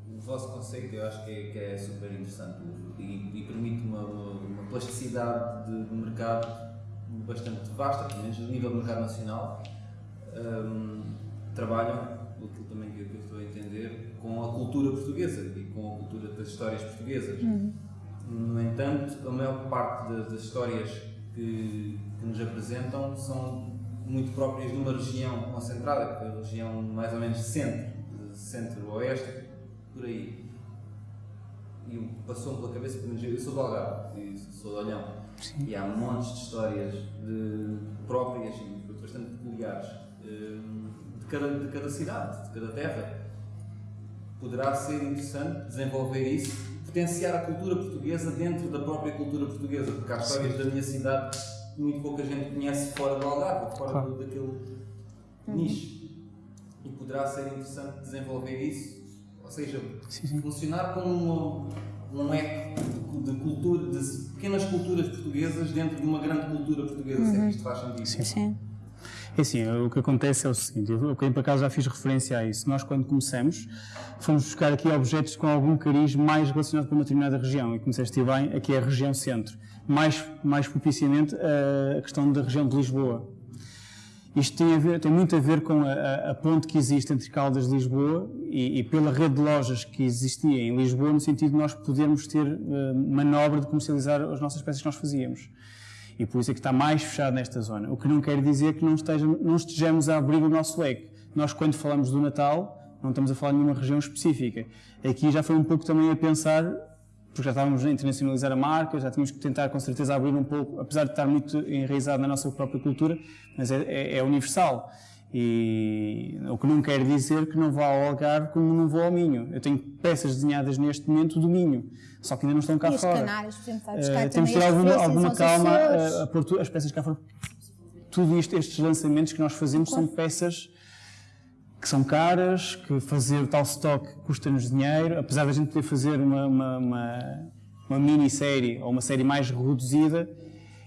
Speaker 4: o vosso conceito eu acho que é, que é super interessante e, e permite uma, uma, plasticidade de, de mercado bastante vasta, pelo menos a nível do mercado nacional. Ehm, trabalham, aquilo também que eu, que eu estou a entender, com a cultura portuguesa e com a cultura das histórias portuguesas. No entanto, a maior parte da- das histórias que, que nos apresentam são muito próprias de uma região concentrada, que é a região mais ou menos centro, centro-oeste, por aí. E passou-me pela cabeça, menos eu sou do Algarve, e sou de Olhão, e há montes de histórias de, próprias e bastante peculiares hum, de cada, de cada cidade, de cada terra poderá ser interessante desenvolver isso, potenciar a cultura portuguesa dentro da própria cultura portuguesa, porque há histórias da minha cidade que muito pouca gente conhece fora do Algarve, fora
Speaker 3: Claro.
Speaker 4: do, daquele nicho. E poderá ser interessante desenvolver isso, ou seja, funcionar como uma, um eco de, cultura, de pequenas culturas portuguesas dentro de uma grande cultura portuguesa, se é que isto faz sentido.
Speaker 2: Sim.
Speaker 3: É assim, o que acontece é o seguinte, eu por acaso já fiz referência a isso. Nós, quando começamos, fomos buscar aqui objetos com algum cariz mais relacionado com uma determinada região. E como disseste bem, aqui é a região centro. Mais, mais propiciamente a questão da região de Lisboa. Isto tem, a ver, tem muito a ver com a, a- ponte que existe entre Caldas e Lisboa e, e pela rede de lojas que existia em Lisboa, no sentido de nós podermos ter eh, manobra de comercializar as nossas peças que nós fazíamos. E por isso é que está mais fechado nesta zona. O que não quer dizer que não, esteja, não estejamos a abrir o nosso leque. Nós, quando falamos do Natal, não estamos a falar de nenhuma região específica. Aqui já foi um pouco também a pensar, porque já estávamos a internacionalizar a marca, já tínhamos que tentar, com certeza, abrir um pouco, apesar de estar muito enraizado na nossa própria cultura, mas é, é- é universal. E o que não quer dizer que não vá ao Algarve como não vou ao Minho. Eu tenho peças desenhadas neste momento do Minho, só que ainda não estão cá
Speaker 2: e
Speaker 3: fora.
Speaker 2: Os canários, por exemplo,
Speaker 3: uh, temos de ter alguma, alguma calma a, a pôr as peças cá fora. Tudo isto, estes lançamentos que nós fazemos são peças que são caras, que fazer tal stock custa-nos dinheiro, apesar da gente poder fazer uma, uma, uma, uma minissérie ou uma série mais reduzida,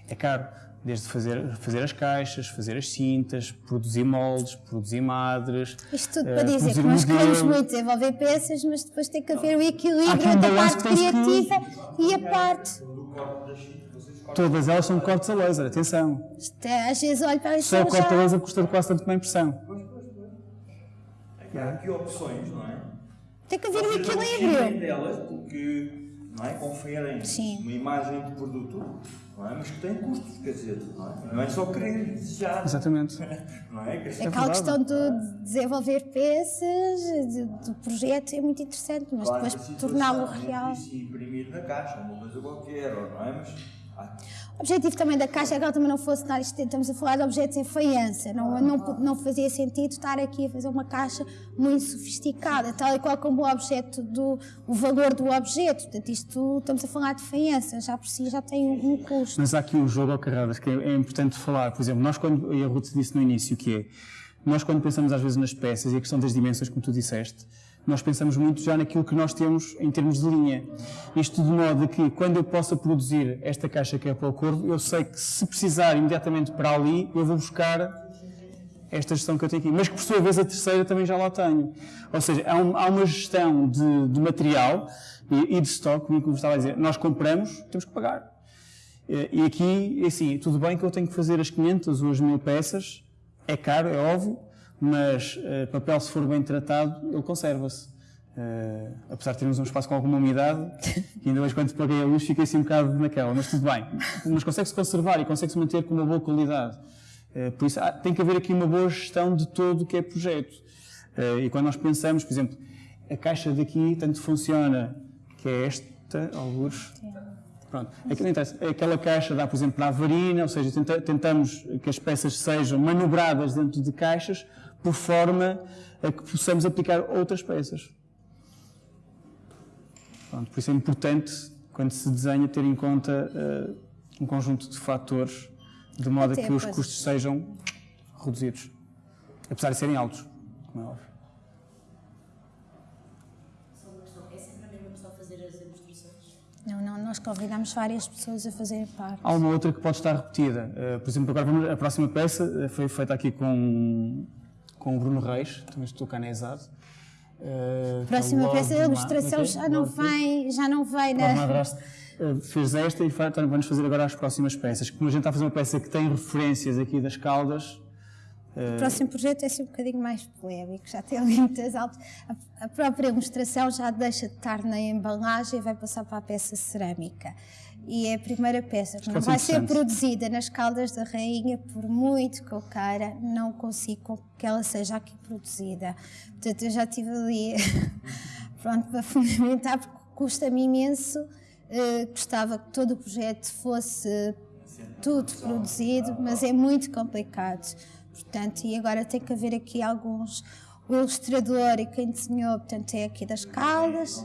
Speaker 3: é caro. Desde fazer, fazer as caixas, fazer as cintas, produzir moldes, produzir madres.
Speaker 2: Isto tudo uh, para dizer que nós queremos muito desenvolver peças, mas depois tem que haver o equilíbrio entre a parte criativa e a parte.
Speaker 3: Todas elas são cortes a laser, atenção.
Speaker 2: É, às vezes olho para
Speaker 3: Só o corte a laser custa quase tanto como a impressão.
Speaker 1: Há aqui opções, não é?
Speaker 2: Tem que haver um equilíbrio.
Speaker 1: delas porque não é? conferem Sim. uma imagem de produto não é? mas que tem custos, quer dizer, não é, não é só querer desejar.
Speaker 3: Exatamente.
Speaker 1: Não é?
Speaker 2: Que é Aquela questão de desenvolver peças, do projeto é muito interessante, mas claro, depois torná-lo real.
Speaker 1: E imprimir na caixa, uma coisa qualquer, não é? Mas
Speaker 2: o objetivo também da Caixa é que ela também não fosse isto, estamos a falar de objetos em faiança, não, não, não fazia sentido estar aqui a fazer uma caixa muito sofisticada, tal e qual como o objeto do, o valor do objeto, portanto isto, estamos a falar de faiança, já por si já tem um, um custo.
Speaker 3: Mas há aqui um jogo ao carradas que é, é importante falar, por exemplo, nós quando, e a Ruth disse no início que é, nós quando pensamos às vezes nas peças e a questão das dimensões, como tu disseste, nós pensamos muito já naquilo que nós temos em termos de linha. Isto de modo que, quando eu possa produzir esta caixa que é para o corvo, eu sei que se precisar imediatamente para ali, eu vou buscar esta gestão que eu tenho aqui. Mas que, por sua vez, a terceira também já lá tenho. Ou seja, há, um, uma gestão de, de material e, de estoque, como eu estava a dizer. Nós compramos, temos que pagar. E aqui, assim, tudo bem que eu tenho que fazer as 500 ou as 1000 peças, é caro, é óbvio, mas uh, papel, se for bem tratado, ele conserva-se. Uh, apesar de termos um espaço com alguma umidade, que ainda hoje quando paguei a luz fiquei assim um bocado naquela, mas tudo bem. Mas consegue-se conservar e consegue-se manter com uma boa qualidade. Uh, por isso, tem que haver aqui uma boa gestão de todo o que é projeto. Uh, e quando nós pensamos, por exemplo, a caixa daqui tanto funciona, que é esta, alguns. Pronto. Aquilo. Aquela caixa dá, por exemplo, para a varina, ou seja, tenta, tentamos que as peças sejam manobradas dentro de caixas por forma a que possamos aplicar outras peças. Pronto, por isso é importante, quando se desenha, ter em conta uh, um conjunto de fatores, de modo Até a que os custos sejam reduzidos. Apesar de serem altos, como é óbvio.
Speaker 2: Não, não, nós convidamos várias pessoas a fazerem parte.
Speaker 3: Há uma outra que pode estar repetida. Uh, por exemplo, agora vamos, a próxima peça uh, foi feita aqui com com o Bruno Reis, também estou cá na ESAD.
Speaker 2: Uh, Próxima peça da ilustração já não vai, já não vai na.
Speaker 3: Uh, fez esta e então vamos fazer agora as próximas peças. Como a gente está a fazer uma peça que tem referências aqui das caldas.
Speaker 2: Uh... O próximo projeto é ser um bocadinho mais polémico, já tem muitas altas. A, a própria ilustração já deixa de estar na embalagem e vai passar para a peça cerâmica e é a primeira peça que não vai ser produzida nas Caldas da Rainha, por muito que eu queira, não consigo que ela seja aqui produzida. Portanto, eu já estive ali pronto, para fundamentar, porque custa-me imenso. Uh, gostava que todo o projeto fosse tudo produzido, mas é muito complicado. Portanto, e agora tem que haver aqui alguns. O ilustrador e quem desenhou, portanto, é aqui das Caldas.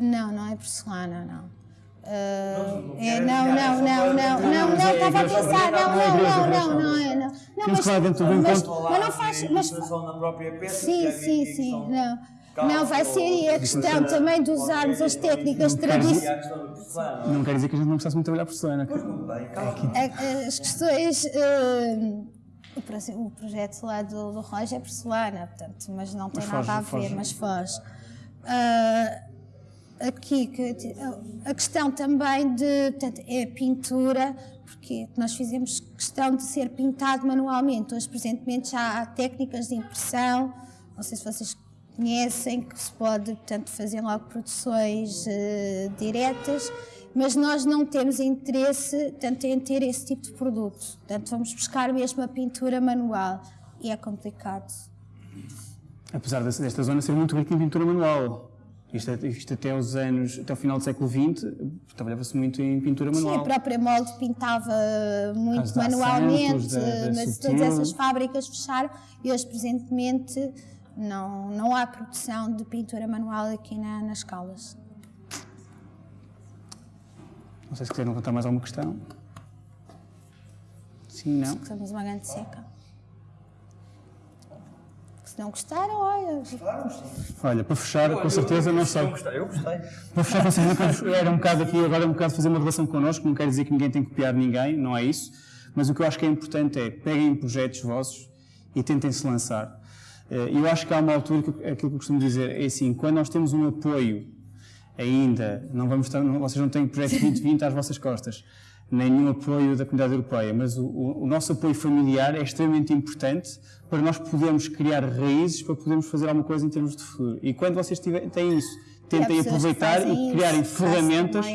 Speaker 2: Não, não é porcelana, não. Uh, é, não, não, não, não, não, não, estava a pensar, não, não, não, não, não, é, não. Não,
Speaker 3: mas, mas,
Speaker 2: mas não faz, mas, sim, sim, sim, não. Não, vai ser a questão também de usarmos as técnicas tradicionais.
Speaker 3: Não quer dizer que a gente não precisasse muito trabalhar porcelana.
Speaker 2: As questões. Uh, o, projeto lá do, do Roger é porcelana, portanto, mas não tem nada a ver, mas faz. Aqui que, a questão também de portanto, é pintura, porque nós fizemos questão de ser pintado manualmente. Hoje, presentemente, já há técnicas de impressão, não sei se vocês conhecem, que se pode portanto, fazer logo produções uh, diretas, mas nós não temos interesse tanto em ter esse tipo de produto. Portanto, vamos buscar mesmo a pintura manual e é complicado.
Speaker 3: Apesar desta zona ser muito rica em pintura manual, Isto, isto até os anos, até o final do século XX, trabalhava-se muito em pintura manual.
Speaker 2: Sim, a própria molde pintava muito manualmente, da, da mas todas essas fábricas fecharam e hoje, presentemente, não, não há produção de pintura manual aqui na, nas Caldas.
Speaker 3: Não sei se quiserem levantar mais alguma questão. Sim, não.
Speaker 2: Estamos uma grande seca. Não gostaram, olha.
Speaker 3: Olha, para fechar, com certeza, não sei.
Speaker 1: Eu gostei.
Speaker 3: Para fechar, com certeza, era um bocado aqui, agora é um bocado fazer uma relação connosco, não quer dizer que ninguém tem que copiar ninguém, não é isso. Mas o que eu acho que é importante é peguem projetos vossos e tentem se lançar. Eh, eu acho que há uma altura que aquilo que eu costumo dizer é assim, quando nós temos um apoio ainda, não vamos estar, vocês não têm projeto 2020 às vossas costas, nem nenhum apoio da comunidade europeia, mas o, o, nosso apoio familiar é extremamente importante para nós podermos criar raízes para podermos fazer alguma coisa em termos de futuro. E quando vocês tiverem, têm isso, tentem aproveitar e criarem isso, ferramentas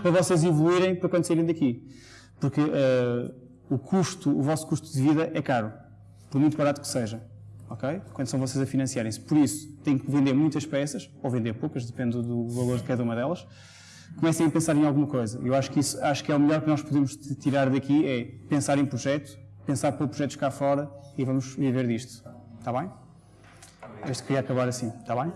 Speaker 3: para vocês evoluírem para quando saírem daqui. Porque uh, o custo, o vosso custo de vida é caro, por muito barato que seja ok? Quando são vocês a financiarem-se. Por isso, têm que vender muitas peças, ou vender poucas, depende do valor de cada uma delas. Comecem a pensar em alguma coisa. Eu acho que isso, acho que é o melhor que nós podemos tirar daqui, é pensar em projeto, pensar por projetos cá fora e vamos viver disto. Está bem? Este queria acabar assim, está bem?